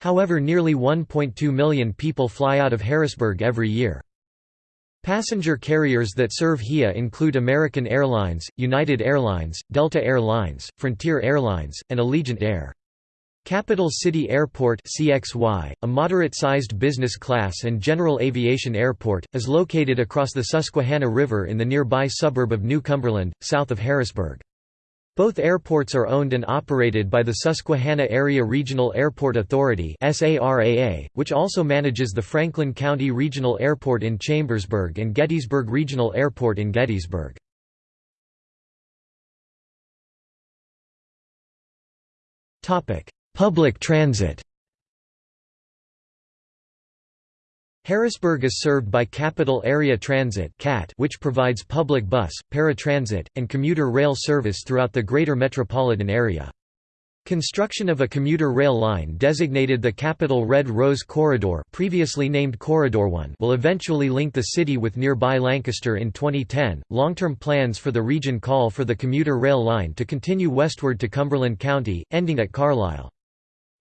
However nearly 1.2 million people fly out of Harrisburg every year. Passenger carriers that serve HIA include American Airlines, United Airlines, Delta Air Lines, Frontier Airlines, and Allegiant Air. Capital City Airport CXY, a moderate-sized business class and general aviation airport, is located across the Susquehanna River in the nearby suburb of New Cumberland, south of Harrisburg. Both airports are owned and operated by the Susquehanna Area Regional Airport Authority which also manages the Franklin County Regional Airport in Chambersburg and Gettysburg Regional Airport in Gettysburg. Public transit Harrisburg is served by Capital Area Transit which provides public bus, paratransit, and commuter rail service throughout the greater metropolitan area. Construction of a commuter rail line designated the Capital Red Rose Corridor previously named Corridor 1 will eventually link the city with nearby Lancaster in 2010. Long-term plans for the region call for the commuter rail line to continue westward to Cumberland County, ending at Carlisle.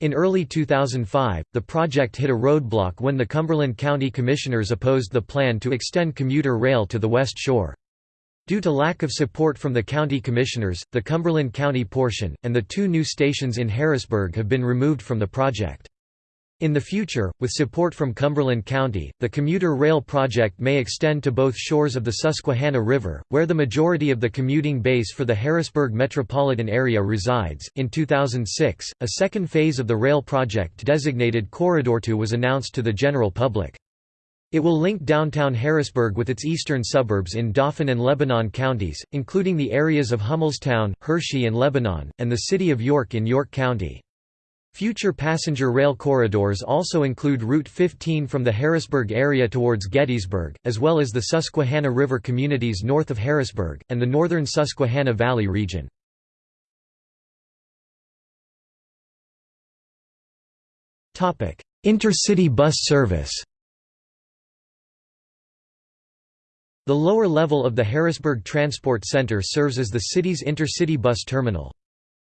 In early 2005, the project hit a roadblock when the Cumberland County Commissioners opposed the plan to extend commuter rail to the West Shore. Due to lack of support from the county commissioners, the Cumberland County portion, and the two new stations in Harrisburg have been removed from the project. In the future, with support from Cumberland County, the commuter rail project may extend to both shores of the Susquehanna River, where the majority of the commuting base for the Harrisburg metropolitan area resides. In 2006, a second phase of the rail project designated Corridor 2 was announced to the general public. It will link downtown Harrisburg with its eastern suburbs in Dauphin and Lebanon counties, including the areas of Hummelstown, Hershey and Lebanon, and the city of York in York County. Future passenger rail corridors also include Route 15 from the Harrisburg area towards Gettysburg, as well as the Susquehanna River communities north of Harrisburg, and the northern Susquehanna Valley region. Intercity bus service The lower level of the Harrisburg Transport Center serves as the city's intercity bus terminal.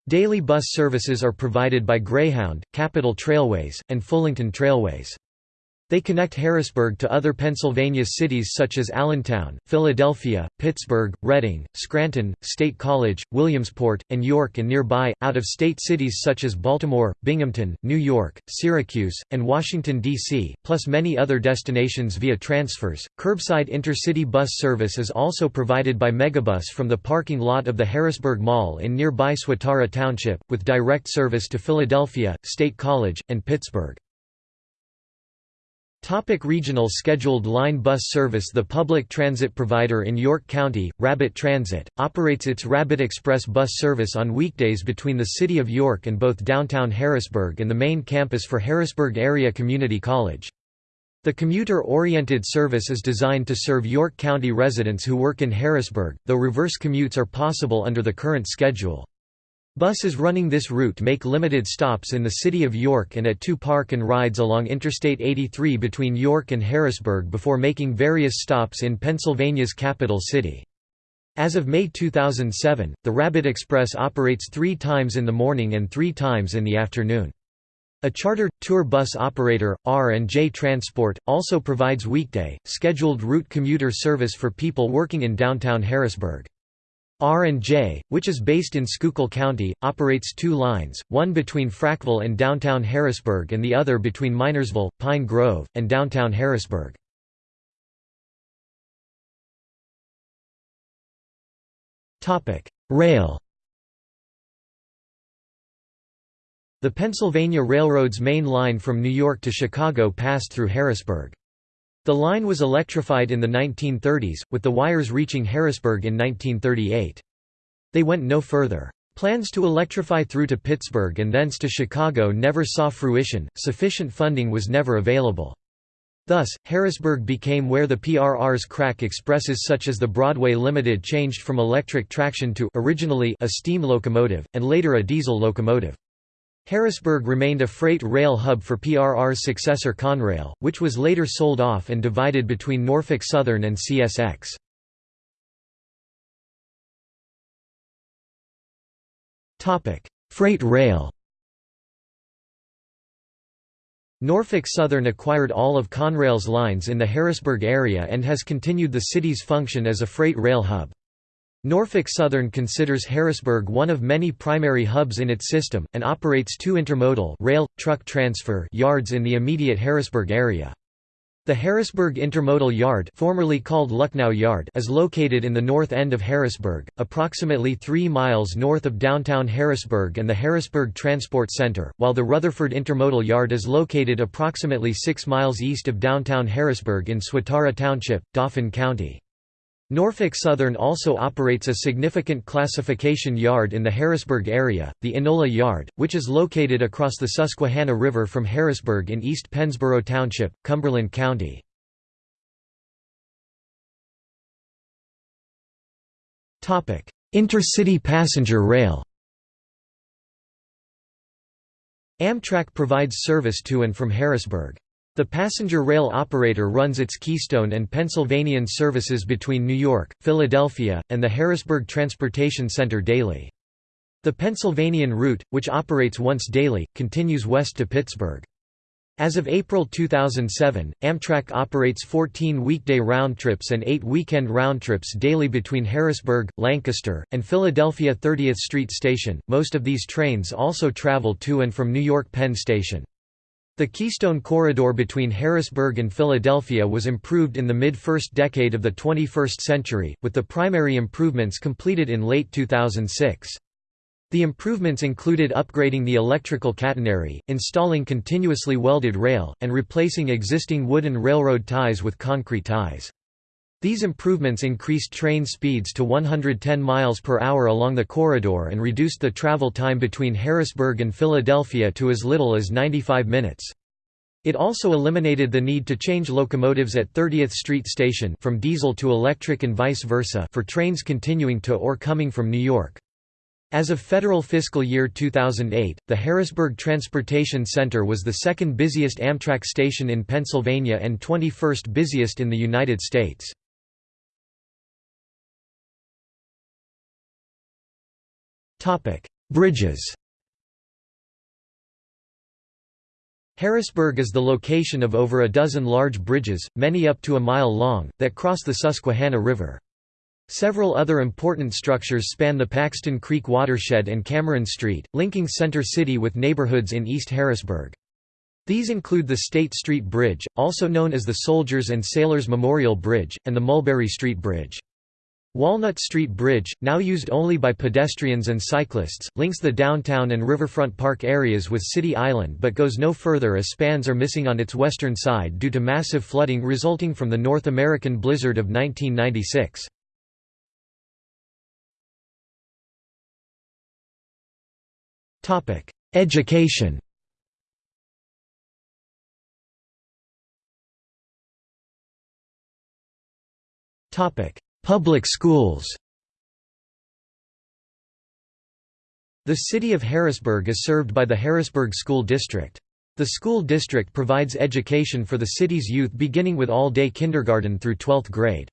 Daily bus services are provided by Greyhound, Capitol Trailways, and Fullington Trailways. They connect Harrisburg to other Pennsylvania cities such as Allentown, Philadelphia, Pittsburgh, Reading, Scranton, State College, Williamsport, and York and nearby, out-of-state cities such as Baltimore, Binghamton, New York, Syracuse, and Washington, D.C., plus many other destinations via transfers. Curbside intercity bus service is also provided by Megabus from the parking lot of the Harrisburg Mall in nearby Swatara Township, with direct service to Philadelphia, State College, and Pittsburgh. Topic regional scheduled line bus service The public transit provider in York County, Rabbit Transit, operates its Rabbit Express bus service on weekdays between the City of York and both downtown Harrisburg and the main campus for Harrisburg Area Community College. The commuter-oriented service is designed to serve York County residents who work in Harrisburg, though reverse commutes are possible under the current schedule. Buses running this route make limited stops in the city of York and at two park and rides along Interstate 83 between York and Harrisburg before making various stops in Pennsylvania's capital city. As of May 2007, the Rabbit Express operates three times in the morning and three times in the afternoon. A charter, tour bus operator, R&J Transport, also provides weekday, scheduled route commuter service for people working in downtown Harrisburg. R&J, which is based in Schuylkill County, operates two lines, one between Frackville and downtown Harrisburg and the other between Minersville, Pine Grove, and downtown Harrisburg. Rail The Pennsylvania Railroad's main line from New York to Chicago passed through Harrisburg. The line was electrified in the 1930s, with the wires reaching Harrisburg in 1938. They went no further. Plans to electrify through to Pittsburgh and thence to Chicago never saw fruition, sufficient funding was never available. Thus, Harrisburg became where the PRR's crack expresses such as the Broadway Limited changed from electric traction to originally a steam locomotive, and later a diesel locomotive. Harrisburg remained a freight rail hub for PRR's successor Conrail, which was later sold off and divided between Norfolk Southern and CSX. Freight rail Norfolk Southern acquired all of Conrail's lines in the Harrisburg area and has continued the city's function as a freight rail hub. Norfolk Southern considers Harrisburg one of many primary hubs in its system, and operates two intermodal rail, truck transfer yards in the immediate Harrisburg area. The Harrisburg Intermodal Yard formerly called Lucknow Yard is located in the north end of Harrisburg, approximately 3 miles north of downtown Harrisburg and the Harrisburg Transport Center, while the Rutherford Intermodal Yard is located approximately 6 miles east of downtown Harrisburg in Swatara Township, Dauphin County. Norfolk Southern also operates a significant classification yard in the Harrisburg area, the Enola Yard, which is located across the Susquehanna River from Harrisburg in East Pennsboro Township, Cumberland County. Intercity passenger rail Amtrak provides service to and from Harrisburg. The passenger rail operator runs its Keystone and Pennsylvanian services between New York, Philadelphia, and the Harrisburg Transportation Center daily. The Pennsylvanian route, which operates once daily, continues west to Pittsburgh. As of April 2007, Amtrak operates 14 weekday round trips and 8 weekend round trips daily between Harrisburg, Lancaster, and Philadelphia 30th Street Station. Most of these trains also travel to and from New York Penn Station. The Keystone Corridor between Harrisburg and Philadelphia was improved in the mid-first decade of the 21st century, with the primary improvements completed in late 2006. The improvements included upgrading the electrical catenary, installing continuously welded rail, and replacing existing wooden railroad ties with concrete ties. These improvements increased train speeds to 110 miles per hour along the corridor and reduced the travel time between Harrisburg and Philadelphia to as little as 95 minutes. It also eliminated the need to change locomotives at 30th Street Station from diesel to electric and vice versa for trains continuing to or coming from New York. As of federal fiscal year 2008, the Harrisburg Transportation Center was the second busiest Amtrak station in Pennsylvania and 21st busiest in the United States. Bridges Harrisburg is the location of over a dozen large bridges, many up to a mile long, that cross the Susquehanna River. Several other important structures span the Paxton Creek watershed and Cameron Street, linking Center City with neighborhoods in East Harrisburg. These include the State Street Bridge, also known as the Soldiers and Sailors Memorial Bridge, and the Mulberry Street Bridge. Walnut Street Bridge, now used only by pedestrians and cyclists, links the downtown and riverfront park areas with City Island but goes no further as spans are missing on its western side due to massive flooding resulting from the North American blizzard of 1996. Education Public schools The city of Harrisburg is served by the Harrisburg School District. The school district provides education for the city's youth beginning with all-day kindergarten through 12th grade.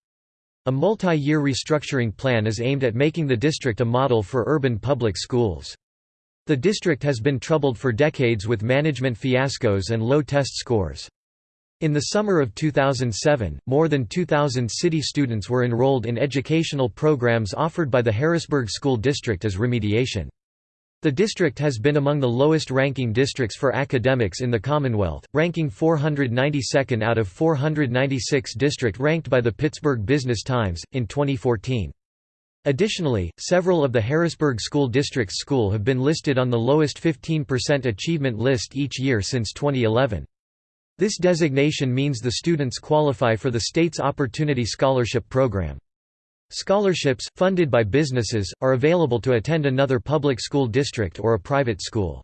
A multi-year restructuring plan is aimed at making the district a model for urban public schools. The district has been troubled for decades with management fiascos and low test scores. In the summer of 2007, more than 2,000 city students were enrolled in educational programs offered by the Harrisburg School District as remediation. The district has been among the lowest-ranking districts for academics in the Commonwealth, ranking 492nd out of 496 district ranked by the Pittsburgh Business Times, in 2014. Additionally, several of the Harrisburg School District's school have been listed on the lowest 15% achievement list each year since 2011. This designation means the students qualify for the state's Opportunity Scholarship Program. Scholarships, funded by businesses, are available to attend another public school district or a private school.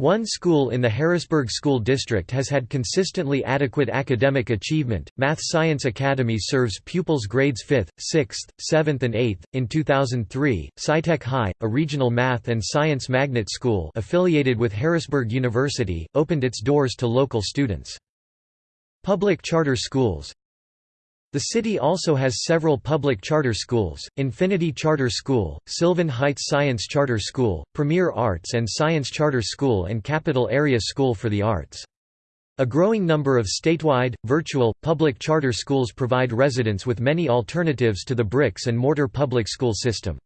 One school in the Harrisburg School District has had consistently adequate academic achievement. Math Science Academy serves pupils grades 5th, 6th, 7th, and 8th. In 2003, SciTech High, a regional math and science magnet school affiliated with Harrisburg University, opened its doors to local students. Public charter schools the city also has several public charter schools, Infinity Charter School, Sylvan Heights Science Charter School, Premier Arts and Science Charter School and Capital Area School for the Arts. A growing number of statewide, virtual, public charter schools provide residents with many alternatives to the bricks and mortar public school system.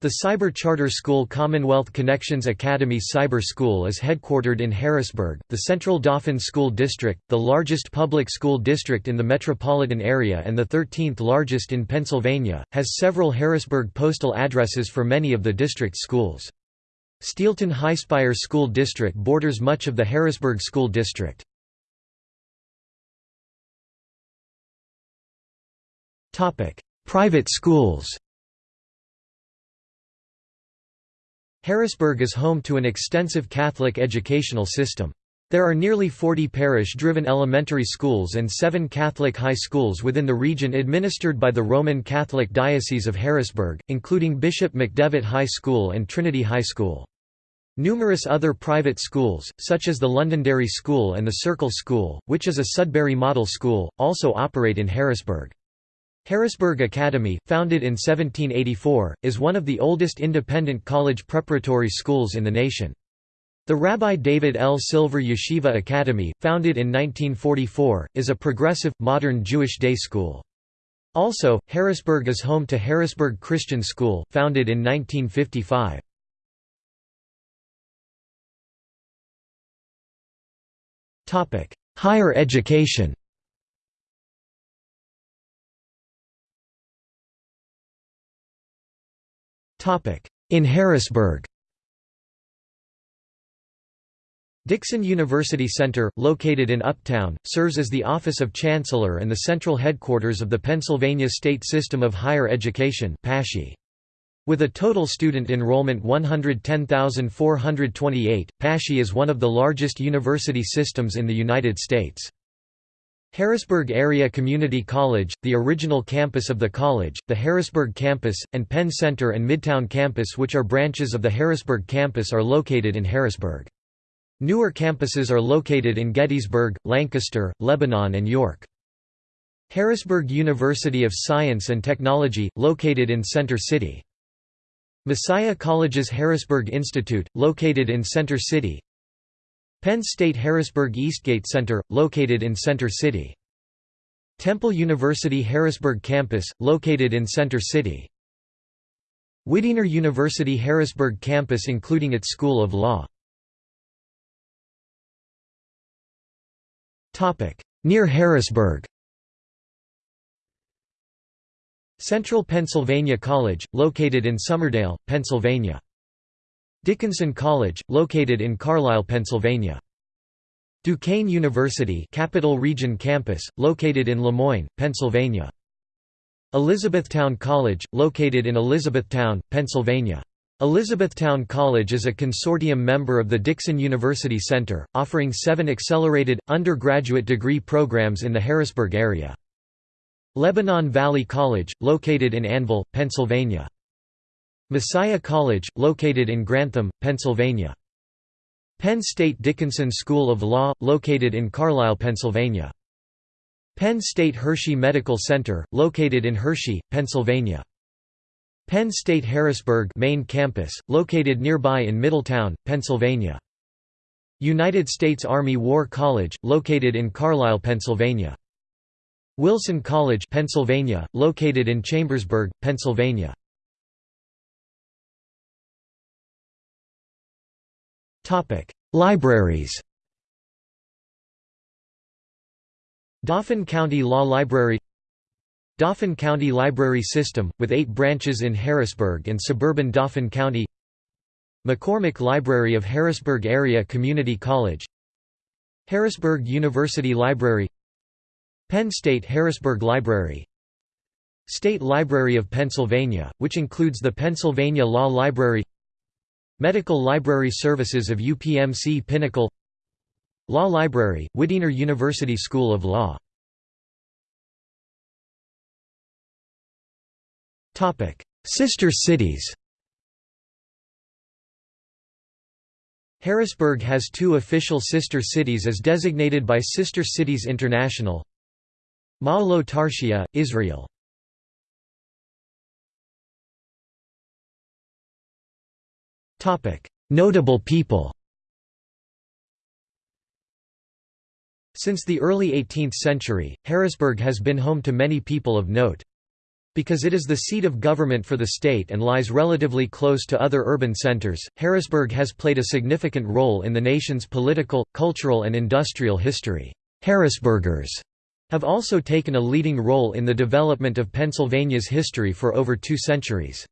The cyber charter school Commonwealth Connections Academy Cyber School is headquartered in Harrisburg. The Central Dauphin School District, the largest public school district in the metropolitan area and the 13th largest in Pennsylvania, has several Harrisburg postal addresses for many of the district's schools. Steelton Highspire School District borders much of the Harrisburg School District. Private schools Harrisburg is home to an extensive Catholic educational system. There are nearly 40 parish-driven elementary schools and seven Catholic high schools within the region administered by the Roman Catholic Diocese of Harrisburg, including Bishop McDevitt High School and Trinity High School. Numerous other private schools, such as the Londonderry School and the Circle School, which is a Sudbury Model School, also operate in Harrisburg. Harrisburg Academy, founded in 1784, is one of the oldest independent college preparatory schools in the nation. The Rabbi David L. Silver Yeshiva Academy, founded in 1944, is a progressive, modern Jewish day school. Also, Harrisburg is home to Harrisburg Christian School, founded in 1955. Higher education In Harrisburg. Dixon University Center, located in Uptown, serves as the Office of Chancellor and the central headquarters of the Pennsylvania State System of Higher Education With a total student enrollment 110,428, PASSHE is one of the largest university systems in the United States. Harrisburg Area Community College, the original campus of the college, the Harrisburg campus, and Penn Center and Midtown campus which are branches of the Harrisburg campus are located in Harrisburg. Newer campuses are located in Gettysburg, Lancaster, Lebanon and York. Harrisburg University of Science and Technology, located in Center City. Messiah College's Harrisburg Institute, located in Center City Penn State Harrisburg Eastgate Center, located in Center City. Temple University Harrisburg Campus, located in Center City. Widener University Harrisburg Campus including its School of Law. Near Harrisburg Central Pennsylvania College, located in Summerdale, Pennsylvania. Dickinson College, located in Carlisle, Pennsylvania. Duquesne University Capital Region Campus, located in Lemoyne, Pennsylvania. Elizabethtown College, located in Elizabethtown, Pennsylvania. Elizabethtown College is a consortium member of the Dixon University Center, offering seven accelerated, undergraduate degree programs in the Harrisburg area. Lebanon Valley College, located in Annville, Pennsylvania. Messiah College, located in Grantham, Pennsylvania. Penn State Dickinson School of Law, located in Carlisle, Pennsylvania. Penn State Hershey Medical Center, located in Hershey, Pennsylvania. Penn State Harrisburg main campus, located nearby in Middletown, Pennsylvania. United States Army War College, located in Carlisle, Pennsylvania. Wilson College Pennsylvania, located in Chambersburg, Pennsylvania. Libraries Dauphin County Law Library Dauphin County Library System, with eight branches in Harrisburg and suburban Dauphin County McCormick Library of Harrisburg Area Community College Harrisburg University Library Penn State Harrisburg Library State Library of Pennsylvania, which includes the Pennsylvania Law Library Medical Library Services of UPMC Pinnacle Law Library, Widener University School of Law. Sister cities. Harrisburg has two official sister cities as designated by Sister Cities International. Ma'alot Tarshiya, Israel Notable people Since the early 18th century, Harrisburg has been home to many people of note. Because it is the seat of government for the state and lies relatively close to other urban centers, Harrisburg has played a significant role in the nation's political, cultural and industrial history. Harrisburgers have also taken a leading role in the development of Pennsylvania's history for over two centuries.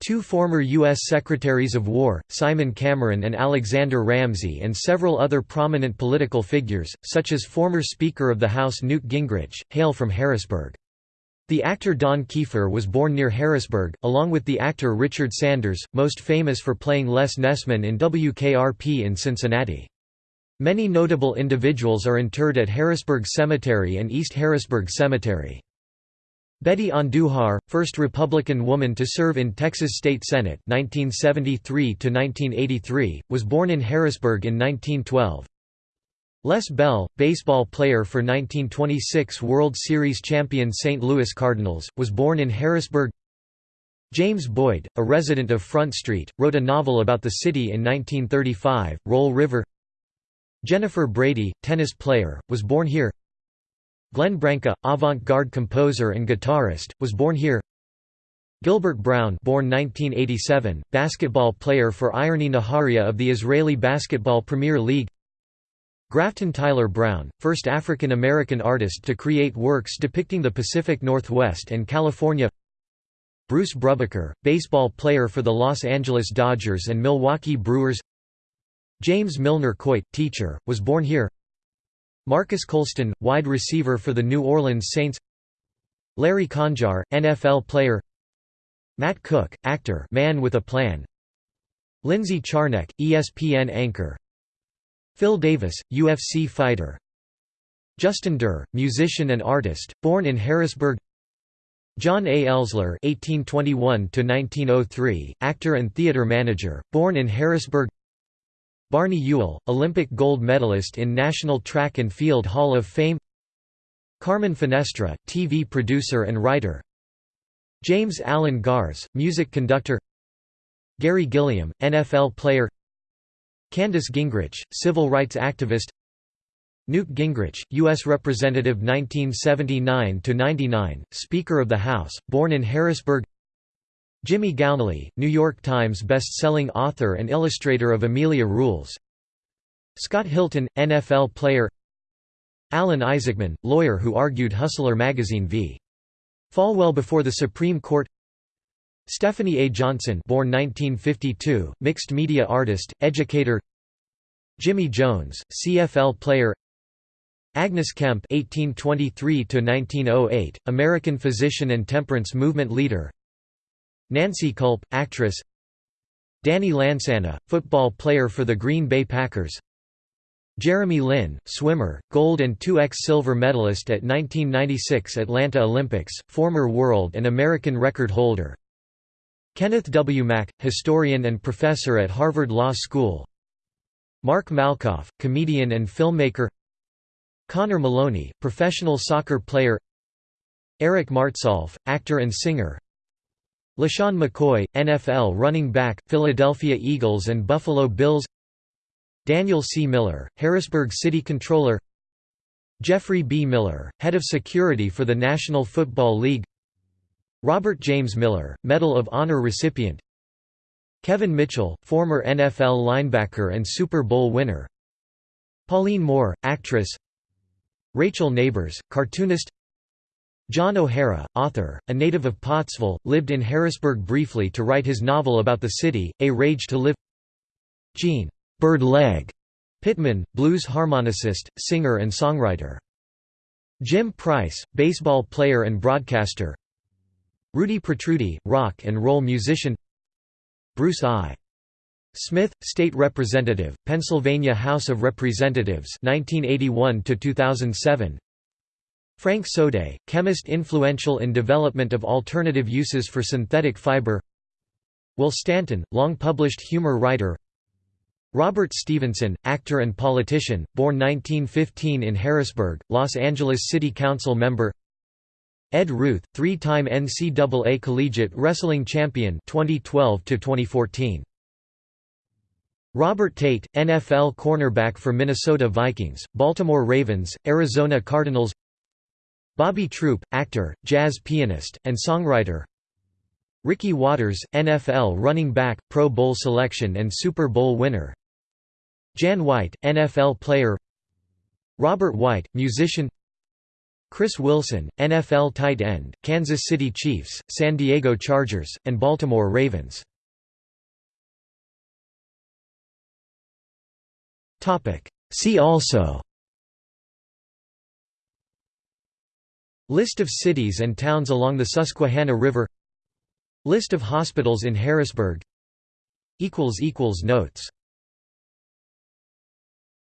Two former U.S. Secretaries of War, Simon Cameron and Alexander Ramsey and several other prominent political figures, such as former Speaker of the House Newt Gingrich, hail from Harrisburg. The actor Don Keefer was born near Harrisburg, along with the actor Richard Sanders, most famous for playing Les Nessman in WKRP in Cincinnati. Many notable individuals are interred at Harrisburg Cemetery and East Harrisburg Cemetery. Betty Andujar, first Republican woman to serve in Texas State Senate 1973 was born in Harrisburg in 1912. Les Bell, baseball player for 1926 World Series champion St. Louis Cardinals, was born in Harrisburg James Boyd, a resident of Front Street, wrote a novel about the city in 1935, Roll River Jennifer Brady, tennis player, was born here Glenn Branca, avant-garde composer and guitarist, was born here. Gilbert Brown born 1987, basketball player for Ironi Nahariya of the Israeli Basketball Premier League. Grafton Tyler Brown, first African American artist to create works depicting the Pacific Northwest and California. Bruce Brubaker, baseball player for the Los Angeles Dodgers and Milwaukee Brewers. James Milner Coit, teacher, was born here Marques Colston, wide receiver for the New Orleans Saints. Larry Conjar, NFL player. Matt Cook, actor Man with a Plan. Lindsay Czarniak, ESPN anchor. Phil Davis, UFC fighter. Justin Duerr, musician and artist, born in Harrisburg. John A. Ellsler (1821–1903), actor and theater manager, born in Harrisburg. Barney Ewell, Olympic gold medalist in National Track and Field Hall of Fame. Carmen Finestra, TV producer and writer. James Allen Gähres, music conductor. Gary Gilliam, NFL player. Candace Gingrich, civil rights activist Newt Gingrich, U.S. Representative 1979–99, Speaker of the House, born in Harrisburg Jimmy Gownley, New York Times best-selling author and illustrator of Amelia Rules Scott Hilton, NFL player Alan Isaacman, lawyer who argued Hustler magazine v. Falwell before the Supreme Court Stephanie A. Johnson born 1952, mixed media artist, educator Jimmy Jones, CFL player Agnes Kemp (1823–1908), American physician and temperance movement leader. Nancy Kulp, actress. Danny Lansanah, football player for the Green Bay Packers. Jeremy Linn, swimmer, gold and 2x silver medalist at 1996 Atlanta Olympics, former world and American record holder. Kenneth W. Mack, historian and professor at Harvard Law School Mark Malkoff, comedian and filmmaker Connor Maloney, professional soccer player Eric Martsolf, actor and singer LeSean McCoy, NFL running back, Philadelphia Eagles and Buffalo Bills. Daniel C. Miller, Harrisburg City Controller. Jeffrey B. Miller, Head of Security for the National Football League. Robert James Miller, Medal of Honor recipient. Kevin Mitchell, former NFL linebacker and Super Bowl winner. Pauline Moore, actress. Rachel Nabors, cartoonist John O'Hara, author, a native of Pottsville, lived in Harrisburg briefly to write his novel about the city, A Rage to Live Gene Bird Leg Pittman, blues harmonicist, singer and songwriter. Jim Price, baseball player and broadcaster Rudy Protrudi, rock and roll musician Bruce I. Smith, State Representative, Pennsylvania House of Representatives 1981 2007. Frank Sodé, chemist influential in development of alternative uses for synthetic fiber. Will Stanton, long-published humor writer. Robert Stevenson, actor and politician, born 1915 in Harrisburg, Los Angeles City Council member. Ed Ruth, three-time NCAA collegiate wrestling champion 2012 to 2014. Robert Tate, NFL cornerback for Minnesota Vikings, Baltimore Ravens, Arizona Cardinals Bobby Troup, actor, jazz pianist, and songwriter. Ricky Watters, NFL running back, Pro Bowl selection and Super Bowl winner. Jan White, NFL player. Robert White, musician. Chris Wilson, NFL tight end, Kansas City Chiefs, San Diego Chargers, and Baltimore Ravens. See also List of cities and towns along the Susquehanna River. List of hospitals in Harrisburg. Notes